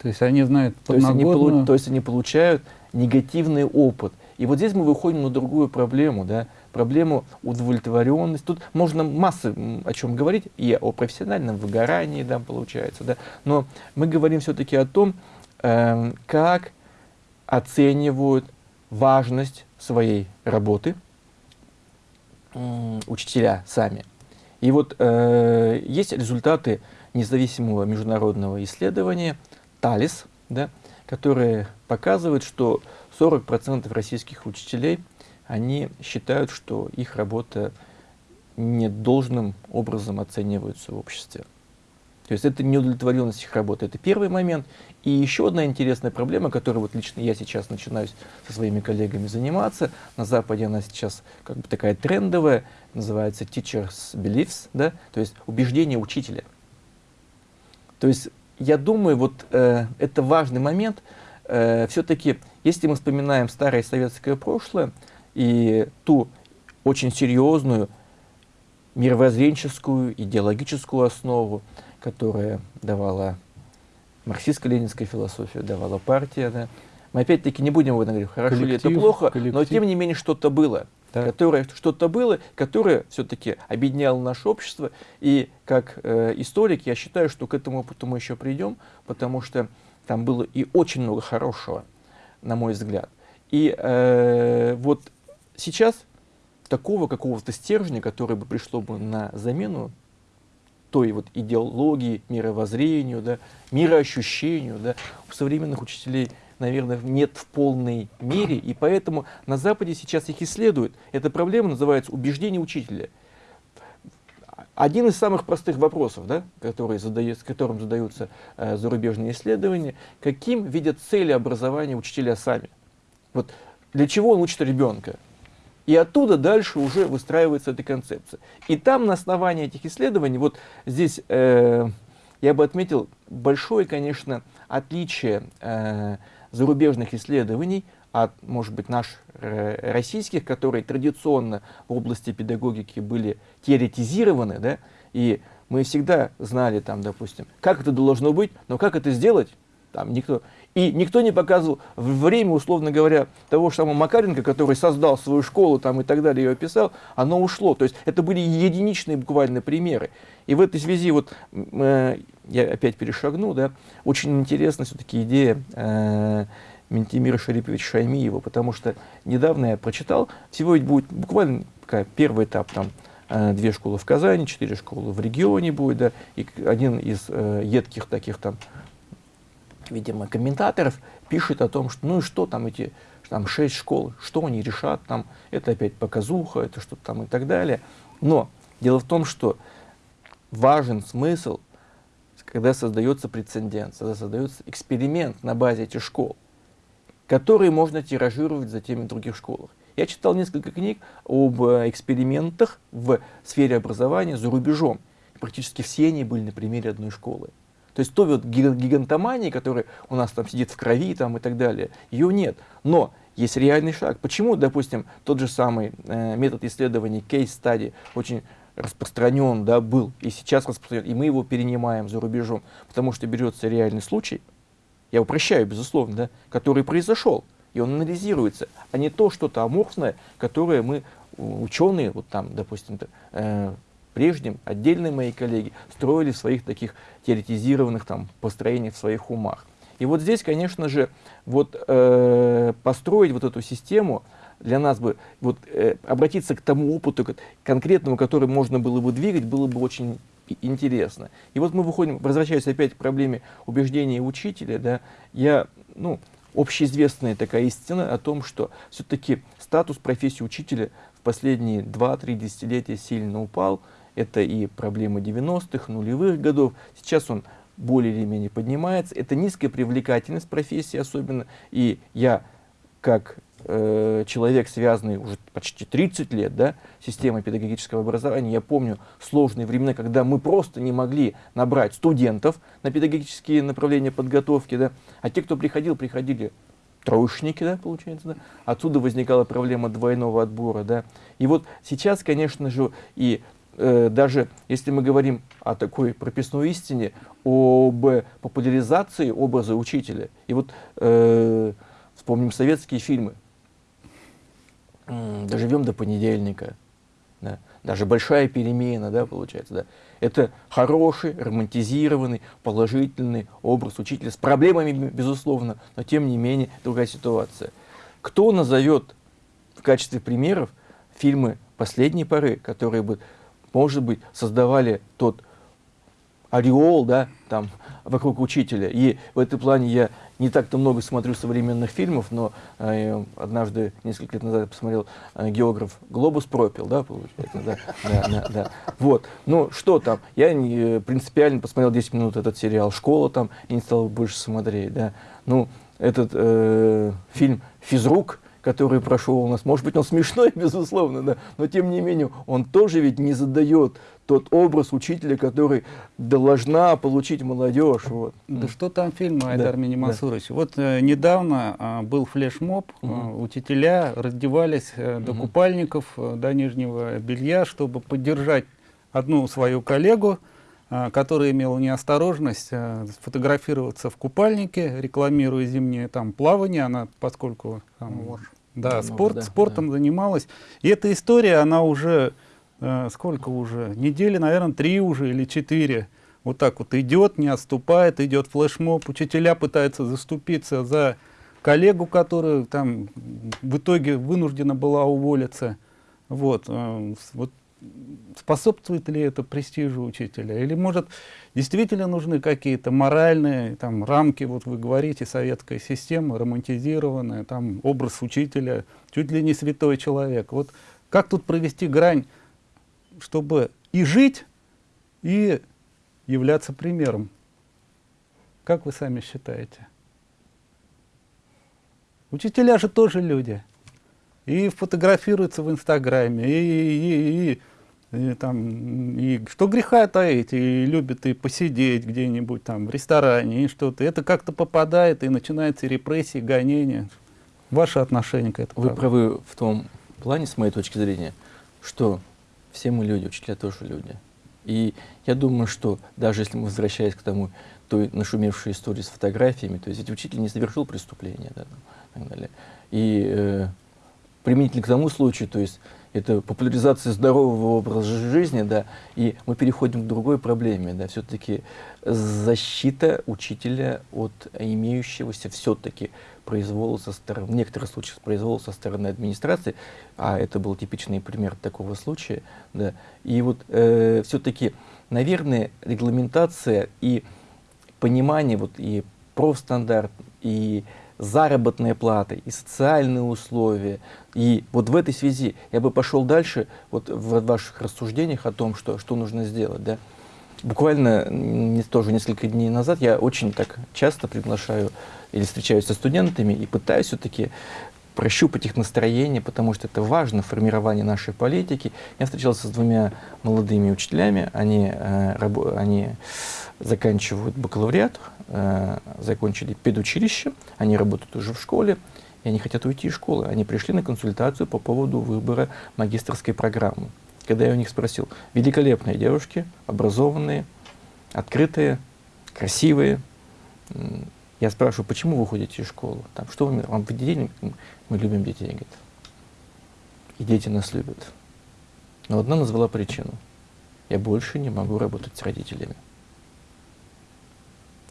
То есть они знают то есть они, то есть они получают негативный опыт. И вот здесь мы выходим на другую проблему, да, проблему удовлетворенности. Тут можно массы о чем говорить, и о профессиональном выгорании, да, получается, да, но мы говорим все-таки о том, э, как оценивают важность своей работы э, учителя сами. И вот э, есть результаты независимого международного исследования ТАЛИС, да, которые показывают, что 40% российских учителей, они считают, что их работа не должным образом оценивается в обществе. То есть это неудовлетворенность их работы. Это первый момент. И еще одна интересная проблема, которой вот лично я сейчас начинаю со своими коллегами заниматься. На Западе она сейчас как бы такая трендовая, называется teachers beliefs, да? то есть убеждение учителя. То есть я думаю, вот э, это важный момент. Э, Все-таки, если мы вспоминаем старое советское прошлое и ту очень серьезную мировоззренческую, идеологическую основу, которая давала марксистско-ленинская философия, давала партия. Да. Мы опять-таки не будем об этом говорить, хорошо коллектив, ли это плохо, коллектив. но тем не менее что-то было. Да. Которое что-то было, которое все-таки объединяло наше общество. И как э, историк я считаю, что к этому опыту мы еще придем, потому что там было и очень много хорошего, на мой взгляд. И э, вот сейчас такого какого-то стержня, который бы пришло бы на замену той вот идеологии, мировоззрению, да, мироощущению, да, у современных учителей, наверное, нет в полной мере, и поэтому на Западе сейчас их исследуют. Эта проблема называется убеждение учителя. Один из самых простых вопросов, да, который задает, которым задаются э, зарубежные исследования, каким видят цели образования учителя сами. Вот для чего он учит ребенка? И оттуда дальше уже выстраивается эта концепция. И там на основании этих исследований, вот здесь э, я бы отметил большое, конечно, отличие э, зарубежных исследований от, может быть, наших э, российских, которые традиционно в области педагогики были теоретизированы, да, и мы всегда знали, там, допустим, как это должно быть, но как это сделать, там никто. И никто не показывал время, условно говоря, того же самого Макаренко, который создал свою школу там, и так далее, ее описал, оно ушло. То есть это были единичные буквально примеры. И в этой связи, вот э, я опять перешагну, да, очень интересна все-таки идея э, Ментимира Шариповича Шаймиева, потому что недавно я прочитал, всего ведь будет буквально такая, первый этап, там, э, две школы в Казани, четыре школы в регионе будет, да, и один из э, едких таких там видимо, комментаторов пишет о том, что ну и что там эти там шесть школ, что они решат там, это опять показуха, это что-то там и так далее. Но дело в том, что важен смысл, когда создается прецедент, когда создается эксперимент на базе этих школ, который можно тиражировать затем в других школах. Я читал несколько книг об э, экспериментах в сфере образования за рубежом. Практически все они были на примере одной школы. То есть той вот гигантомании, которая у нас там сидит в крови там, и так далее, ее нет. Но есть реальный шаг. Почему, допустим, тот же самый э, метод исследований case study очень распространен, да, был, и сейчас распространен, и мы его перенимаем за рубежом, потому что берется реальный случай, я упрощаю, безусловно, да, который произошел, и он анализируется, а не то что-то аморфное, которое мы, ученые, вот там, допустим, э, прежним отдельные мои коллеги строили в своих таких теоретизированных там построениях в своих умах. И вот здесь, конечно же, вот э, построить вот эту систему для нас бы, вот э, обратиться к тому опыту конкретному, который можно было бы двигать, было бы очень интересно. И вот мы выходим, возвращаясь опять к проблеме убеждения учителя, да, я, ну, общеизвестная такая истина о том, что все-таки статус профессии учителя в последние 2-3 десятилетия сильно упал, это и проблемы 90-х, нулевых годов. Сейчас он более или менее поднимается. Это низкая привлекательность профессии особенно. И я, как э, человек, связанный уже почти 30 лет да, системой педагогического образования, я помню сложные времена, когда мы просто не могли набрать студентов на педагогические направления подготовки. Да, а те, кто приходил, приходили троечники, да, получается, да. Отсюда возникала проблема двойного отбора, да. И вот сейчас, конечно же, и э, даже если мы говорим о такой прописной истине, об популяризации образа учителя, и вот э, вспомним советские фильмы, «Доживем до понедельника», да, даже «Большая перемена», да, получается, да. Это хороший, романтизированный, положительный образ учителя с проблемами, безусловно, но тем не менее другая ситуация. Кто назовет в качестве примеров фильмы последней поры, которые бы может быть, создавали тот ореол, да, там, вокруг учителя. И в этом плане я не так-то много смотрю современных фильмов, но э, однажды, несколько лет назад, я посмотрел э, географ «Глобус пропил», да, получается, да, да, да, да. Вот, ну, что там, я не, принципиально посмотрел 10 минут этот сериал «Школа» там, и не стал больше смотреть, да. Ну, этот э, фильм «Физрук», который прошел у нас. Может быть, он смешной, [LAUGHS] безусловно, да, но тем не менее он тоже ведь не задает тот образ учителя, который должна получить молодежь. Вот. Да что там фильм, Айдар да, Минимасурович? Да. Вот э, недавно э, был флешмоб, угу. э, учителя раздевались э, до угу. купальников, э, до нижнего белья, чтобы поддержать одну свою коллегу, э, которая имела неосторожность э, фотографироваться в купальнике, рекламируя зимнее там плавание, она, поскольку там, да, спорт, да, спортом да. занималась. И эта история, она уже, э, сколько уже, недели, наверное, три уже или четыре. Вот так вот идет, не отступает, идет флешмоб. Учителя пытаются заступиться за коллегу, которая там в итоге вынуждена была уволиться. Вот, э, вот способствует ли это престижу учителя? Или, может, действительно нужны какие-то моральные там, рамки, вот вы говорите, советская система, романтизированная, там, образ учителя, чуть ли не святой человек. Вот как тут провести грань, чтобы и жить, и являться примером? Как вы сами считаете? Учителя же тоже люди и фотографируется в Инстаграме, и, и, и, и, там, и что греха таить, и любят и посидеть где-нибудь там в ресторане, и что-то. Это как-то попадает, и начинается репрессии, гонения. Ваше отношение к этому? Вы правы в том плане, с моей точки зрения, что все мы люди, учителя тоже люди. И я думаю, что даже если мы возвращаясь к тому, той нашумевшей истории с фотографиями, то есть ведь учитель не совершил преступления, да, и так далее. И э, применительно к тому случаю, то есть это популяризация здорового образа жизни, да, и мы переходим к другой проблеме, да, все-таки защита учителя от имеющегося все-таки произвола со стороны, в некоторых случаях произвола со стороны администрации, а это был типичный пример такого случая, да, и вот э, все-таки, наверное, регламентация и понимание вот и профстандарт, и заработная плата, и социальные условия. И вот в этой связи я бы пошел дальше вот в ваших рассуждениях о том, что, что нужно сделать. Да? Буквально не, тоже несколько дней назад я очень так часто приглашаю или встречаюсь со студентами и пытаюсь все-таки прощупать их настроение, потому что это важно в нашей политики. Я встречался с двумя молодыми учителями, они, э, они заканчивают бакалавриат, э, закончили педучилище, они работают уже в школе, и они хотят уйти из школы. Они пришли на консультацию по поводу выбора магистрской программы. Когда я у них спросил, великолепные девушки, образованные, открытые, красивые, я спрашиваю, почему вы уходите из школы? Там, что вы, вам детей? Мы любим детей, говорит. И дети нас любят. Но одна назвала причину. Я больше не могу работать с родителями.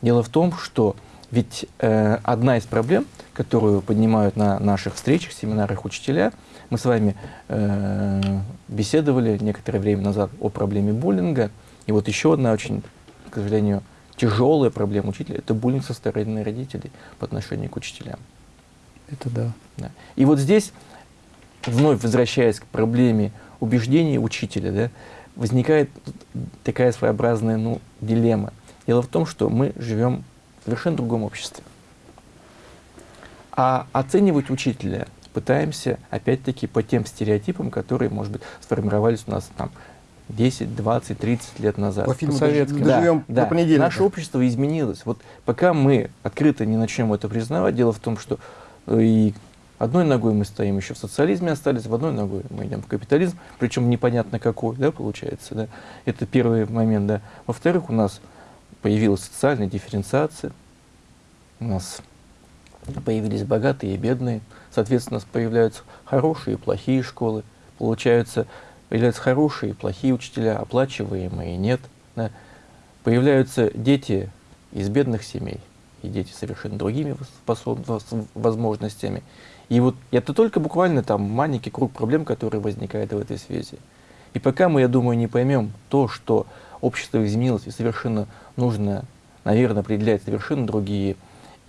Дело в том, что ведь э, одна из проблем, которую поднимают на наших встречах, семинарах учителя, мы с вами э, беседовали некоторое время назад о проблеме буллинга. И вот еще одна очень, к сожалению, тяжелая проблема учителя – это буллинг со стороны родителей по отношению к учителям. Это да. да. И вот здесь, вновь возвращаясь к проблеме убеждений учителя, да, возникает такая своеобразная ну, дилемма – Дело в том, что мы живем в совершенно другом обществе. А оценивать учителя пытаемся, опять-таки, по тем стереотипам, которые, может быть, сформировались у нас там 10, 20, 30 лет назад. По фильму советским. Да, да. до Наше общество изменилось. Вот пока мы открыто не начнем это признавать, дело в том, что И одной ногой мы стоим еще в социализме остались, в одной ногой мы идем в капитализм, причем непонятно какой, да, получается, да. Это первый момент, да. Во-вторых, у нас появилась социальная дифференциация, у нас появились богатые и бедные, соответственно, появляются хорошие и плохие школы, получаются, появляются хорошие и плохие учителя, оплачиваемые нет. Да. Появляются дети из бедных семей, и дети совершенно другими возможностями. И вот это только буквально там маленький круг проблем, которые возникают в этой связи. И пока мы, я думаю, не поймем то, что общество изменилось и совершенно нужно, наверное, определять совершенно другие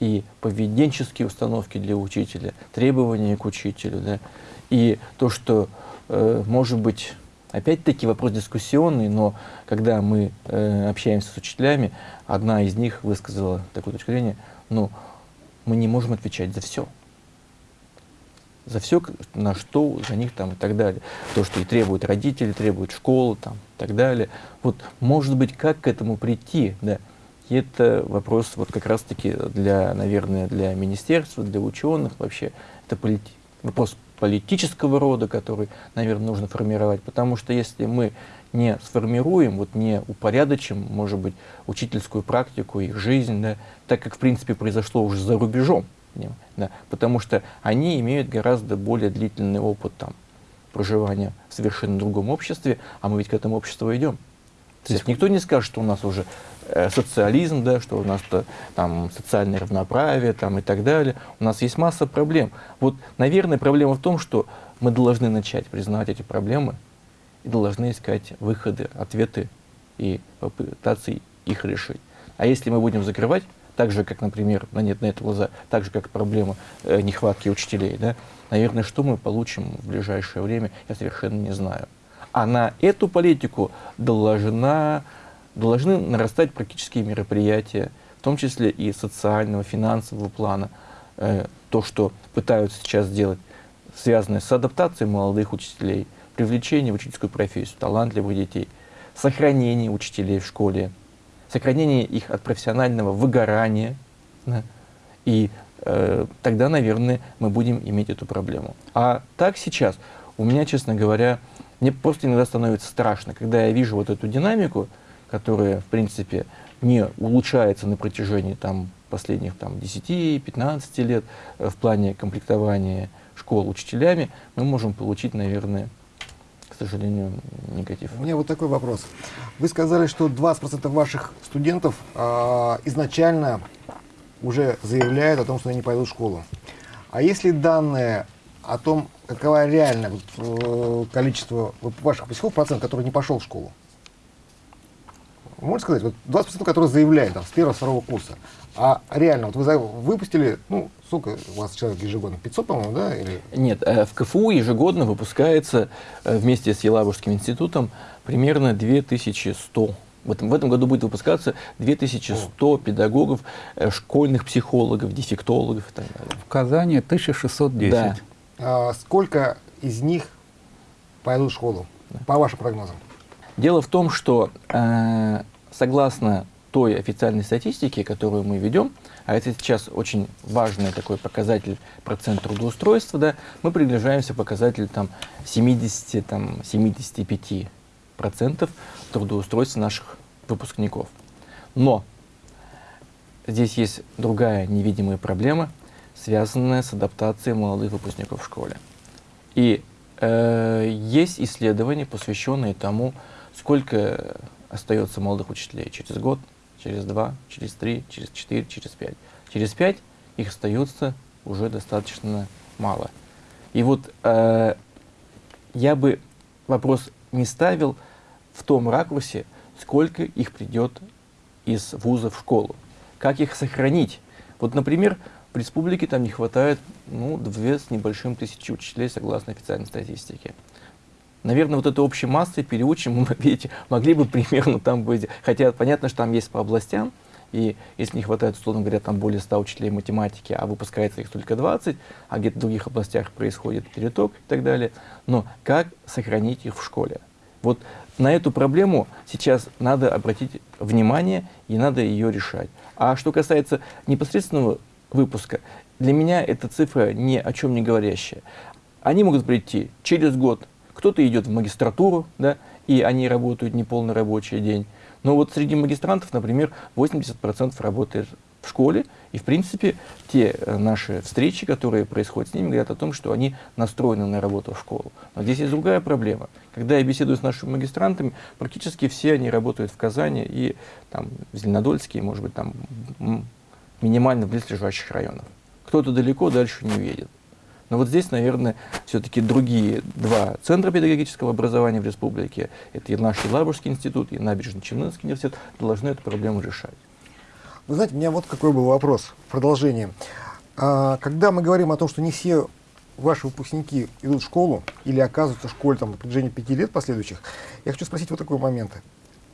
и поведенческие установки для учителя, требования к учителю, да, и то, что, э, может быть, опять-таки вопрос дискуссионный, но когда мы э, общаемся с учителями, одна из них высказала такую точку зрения, ну, мы не можем отвечать за все. За все, на что за них там и так далее. То, что и требуют родители, требуют школы там и так далее. Вот, может быть, как к этому прийти, да, и это вопрос вот как раз-таки для, наверное, для министерства, для ученых вообще. Это полити вопрос политического рода, который, наверное, нужно формировать. Потому что если мы не сформируем, вот не упорядочим, может быть, учительскую практику, их жизнь, да, так как, в принципе, произошло уже за рубежом, да, потому что они имеют гораздо более длительный опыт там, проживания в совершенно другом обществе, а мы ведь к этому обществу идем. То есть никто не скажет, что у нас уже социализм, да, что у нас -то, там социальное равноправие там, и так далее. У нас есть масса проблем. Вот, наверное, проблема в том, что мы должны начать признавать эти проблемы и должны искать выходы, ответы и попытаться их решить. А если мы будем закрывать, так же, как, например, на нет на это глаза, так же, как проблема э, нехватки учителей, да, наверное, что мы получим в ближайшее время, я совершенно не знаю. А на эту политику должна, должны нарастать практические мероприятия, в том числе и социального, финансового плана. Э, то, что пытаются сейчас сделать, связанное с адаптацией молодых учителей, привлечение в учительскую профессию талантливых детей, сохранение учителей в школе, сохранение их от профессионального выгорания. Да, и э, тогда, наверное, мы будем иметь эту проблему. А так сейчас, у меня, честно говоря, мне просто иногда становится страшно, когда я вижу вот эту динамику, которая, в принципе, не улучшается на протяжении там, последних там, 10-15 лет э, в плане комплектования школ учителями, мы можем получить, наверное, к сожалению, негатив. У меня вот такой вопрос. Вы сказали, что 20% ваших студентов э, изначально уже заявляют о том, что они пойдут в школу. А если данные о том, какова реальное вот, э, количество ваших выпускников, процент, который не пошел в школу? Можете сказать, вот 20%, которые заявляют там, с первого, второго курса, а реально, вот вы выпустили, ну, сколько у вас человек ежегодно? 500, по-моему, да? Или... Нет, э, в КФУ ежегодно выпускается э, вместе с Елабужским институтом примерно 2100 в этом, в этом году будет выпускаться 2100 О. педагогов, школьных психологов, дефектологов и так далее. В Казани 1610. Да. А, сколько из них пойдут в школу, по вашим прогнозам? Дело в том, что э, согласно той официальной статистике, которую мы ведем, а это сейчас очень важный такой показатель процент трудоустройства, да, мы приближаемся к показателю там, 70-75% процентов трудоустройства наших выпускников. Но здесь есть другая невидимая проблема – связанная с адаптацией молодых выпускников в школе. И э, есть исследования, посвященные тому, сколько остается молодых учителей через год, через два, через три, через четыре, через пять. Через пять их остается уже достаточно мало. И вот э, я бы вопрос не ставил в том ракурсе, сколько их придет из вуза в школу. Как их сохранить? Вот, например, в республике там не хватает, ну, две с небольшим тысячи учителей, согласно официальной статистике. Наверное, вот этой общей массой переучим мы, [LAUGHS] видите, могли бы примерно там быть, хотя понятно, что там есть по областям, и если не хватает, условно говоря, там более 100 учителей математики, а выпускается их только 20, а где-то в других областях происходит переток и так далее. Но как сохранить их в школе? Вот на эту проблему сейчас надо обратить внимание и надо ее решать. А что касается непосредственного выпуска. для меня эта цифра ни о чем не говорящая. Они могут прийти через год, кто-то идет в магистратуру, да, и они работают неполный рабочий день. Но вот среди магистрантов, например, 80% работает в школе, и, в принципе, те э, наши встречи, которые происходят с ними, говорят о том, что они настроены на работу в школу. Но здесь есть другая проблема. Когда я беседую с нашими магистрантами, практически все они работают в Казани и там, в Зеленодольске, может быть, там минимально в близлежащих районах. Кто-то далеко дальше не уедет. Но вот здесь, наверное, все-таки другие два центра педагогического образования в республике, это и наш Елабужский институт, и Набережно-Челнинский университет, должны эту проблему решать. Вы знаете, у меня вот какой был вопрос в продолжение. А, когда мы говорим о том, что не все ваши выпускники идут в школу или оказываются в школе там, на протяжении пяти лет последующих, я хочу спросить вот такой момент.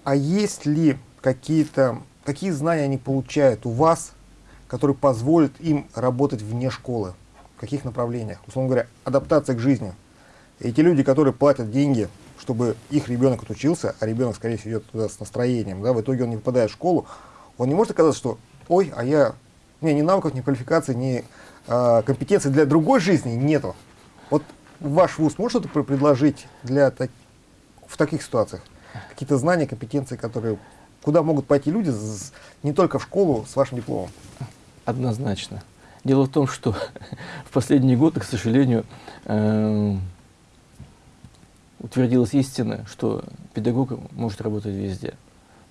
А есть ли какие-то, какие знания они получают у вас, которые позволят им работать вне школы? Каких направлениях? Условно говоря, адаптация к жизни. Эти люди, которые платят деньги, чтобы их ребенок отучился, а ребенок, скорее всего, идет туда с настроением, да, в итоге он не попадает в школу, он не может оказаться, что ой, а я, меня ни навыков, ни квалификации, ни э, компетенций для другой жизни нету. Вот ваш вуз может что-то предложить для так, в таких ситуациях? Какие-то знания, компетенции, которые куда могут пойти люди с, не только в школу с вашим дипломом? Однозначно. Дело в том, что [LAUGHS] в последние годы, к сожалению, э, утвердилась истина, что педагог может работать везде.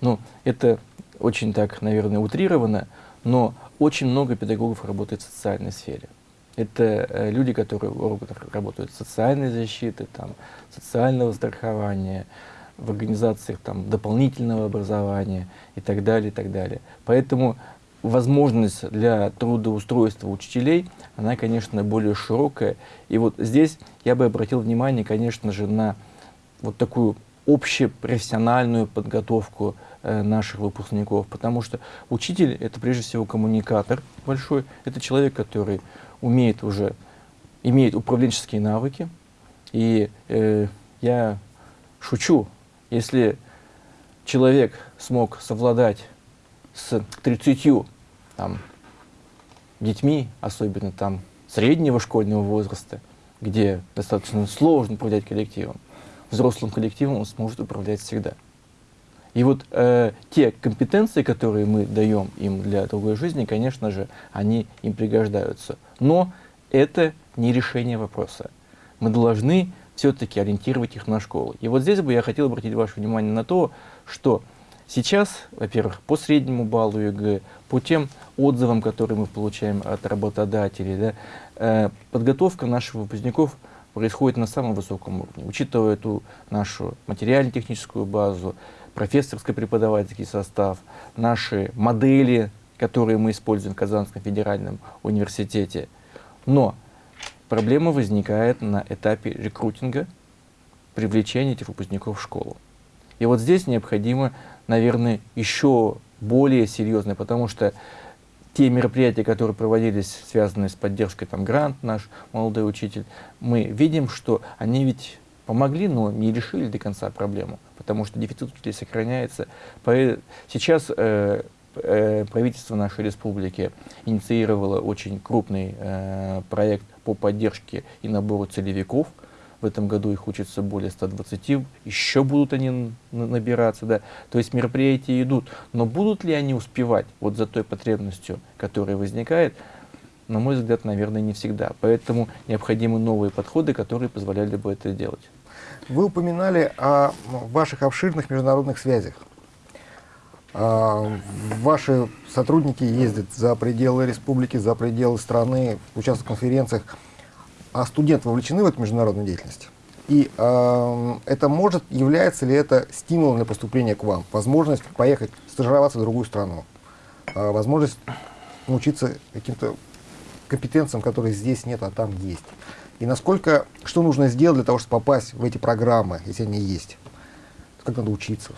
Но это очень так, наверное, утрировано, но очень много педагогов работает в социальной сфере. Это э, люди, которые работают в социальной защите, там, социального страхования, в организациях там, дополнительного образования и так далее, и так далее. Поэтому возможность для трудоустройства учителей, она, конечно, более широкая. И вот здесь я бы обратил внимание, конечно же, на вот такую общепрофессиональную подготовку э, наших выпускников, потому что учитель — это прежде всего коммуникатор большой, это человек, который умеет уже, имеет управленческие навыки, и э, я шучу, если человек смог совладать с 30 там, детьми, особенно там среднего школьного возраста, где достаточно сложно управлять коллективом, взрослым коллективом он сможет управлять всегда. И вот э, те компетенции, которые мы даем им для другой жизни, конечно же, они им пригождаются. Но это не решение вопроса. Мы должны все-таки ориентировать их на школу. И вот здесь бы я хотел обратить ваше внимание на то, что сейчас, во-первых, по среднему баллу ЕГЭ, по тем отзывам, которые мы получаем от работодателей, да, э, подготовка наших выпускников – происходит на самом высоком уровне. Учитывая эту нашу материально-техническую базу, профессорско-преподавательский состав, наши модели, которые мы используем в Казанском федеральном университете. Но проблема возникает на этапе рекрутинга, привлечения этих выпускников в школу. И вот здесь необходимо, наверное, еще более серьезно, потому что те мероприятия, которые проводились, связанные с поддержкой, там, грант наш, молодой учитель, мы видим, что они ведь помогли, но не решили до конца проблему, потому что дефицит учителей сохраняется. Сейчас э, э, правительство нашей республики инициировало очень крупный э, проект по поддержке и набору целевиков – в этом году их учится более 120, еще будут они набираться, да. То есть мероприятия идут, но будут ли они успевать вот за той потребностью, которая возникает, на мой взгляд, наверное, не всегда. Поэтому необходимы новые подходы, которые позволяли бы это делать. Вы упоминали о ваших обширных международных связях. А, ваши сотрудники ездят за пределы республики, за пределы страны, участвуют в конференциях а студенты вовлечены в эту международную деятельность? И э, это может, является ли это стимулом для поступления к вам? Возможность поехать стажироваться в другую страну, э, возможность научиться каким-то компетенциям, которые здесь нет, а там есть. И насколько, что нужно сделать для того, чтобы попасть в эти программы, если они есть? Как надо учиться?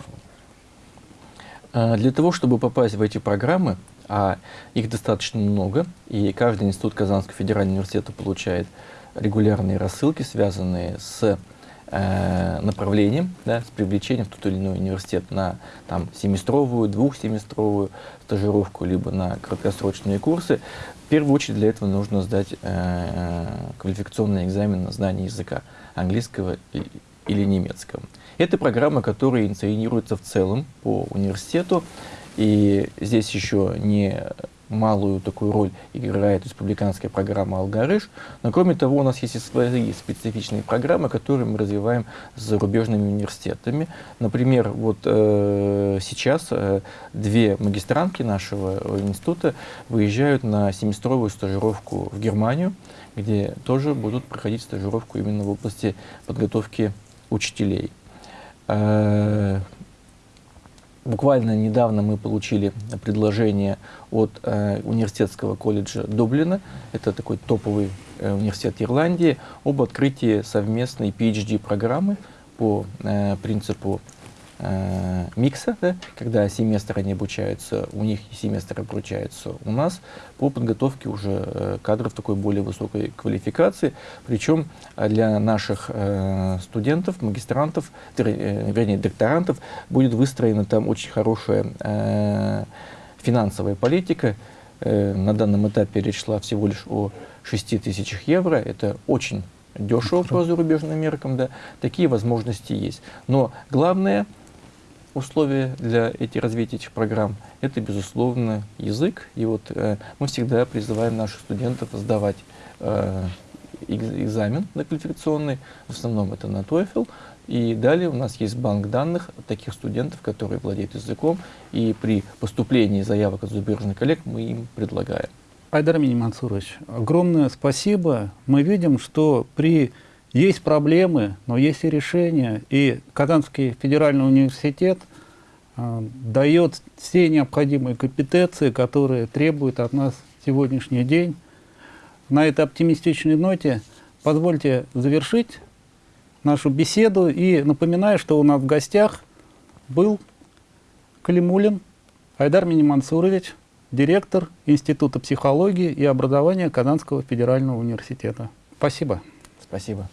Для того, чтобы попасть в эти программы, а их достаточно много, и каждый институт Казанского федерального университета получает регулярные рассылки, связанные с э, направлением, да, с привлечением в тот или иной университет на там, семестровую, двухсеместровую стажировку, либо на краткосрочные курсы. В первую очередь для этого нужно сдать э, квалификационный экзамен на знание языка английского или немецкого. Это программа, которая инициируется в целом по университету. И здесь еще не малую такую роль играет республиканская программа «Алгарыш». Но кроме того, у нас есть и свои специфичные программы, которые мы развиваем с зарубежными университетами. Например, вот э, сейчас э, две магистрантки нашего института выезжают на семестровую стажировку в Германию, где тоже будут проходить стажировку именно в области подготовки учителей. Э, Буквально недавно мы получили предложение от э, университетского колледжа Дублина, это такой топовый э, университет Ирландии, об открытии совместной PhD-программы по э, принципу э, микса, да, когда семестр они обучаются у них и семестр обучаются у нас по подготовке уже э, кадров такой более высокой квалификации. Причем э, для наших э, студентов, магистрантов, э, вернее докторантов будет выстроена там очень хорошая э, финансовая политика. Э, на данном этапе речь шла всего лишь о 6 тысячах евро. Это очень дешево по зарубежным меркам, да, такие возможности есть. Но главное, условия для этих развития этих программ – это, безусловно, язык. И вот э, мы всегда призываем наших студентов сдавать э, экзамен квалификационный, в основном это на TOEFL, и далее у нас есть банк данных таких студентов, которые владеют языком, и при поступлении заявок от зарубежных коллег мы им предлагаем. Айдар Минимансурович, огромное спасибо. Мы видим, что при есть проблемы, но есть и решения. И Казанский федеральный университет э, дает все необходимые компетенции, которые требуют от нас сегодняшний день. На этой оптимистичной ноте позвольте завершить нашу беседу. И напоминаю, что у нас в гостях был Калимулин Айдар Минимансурович, директор Института психологии и образования Казанского федерального университета. Спасибо. Спасибо.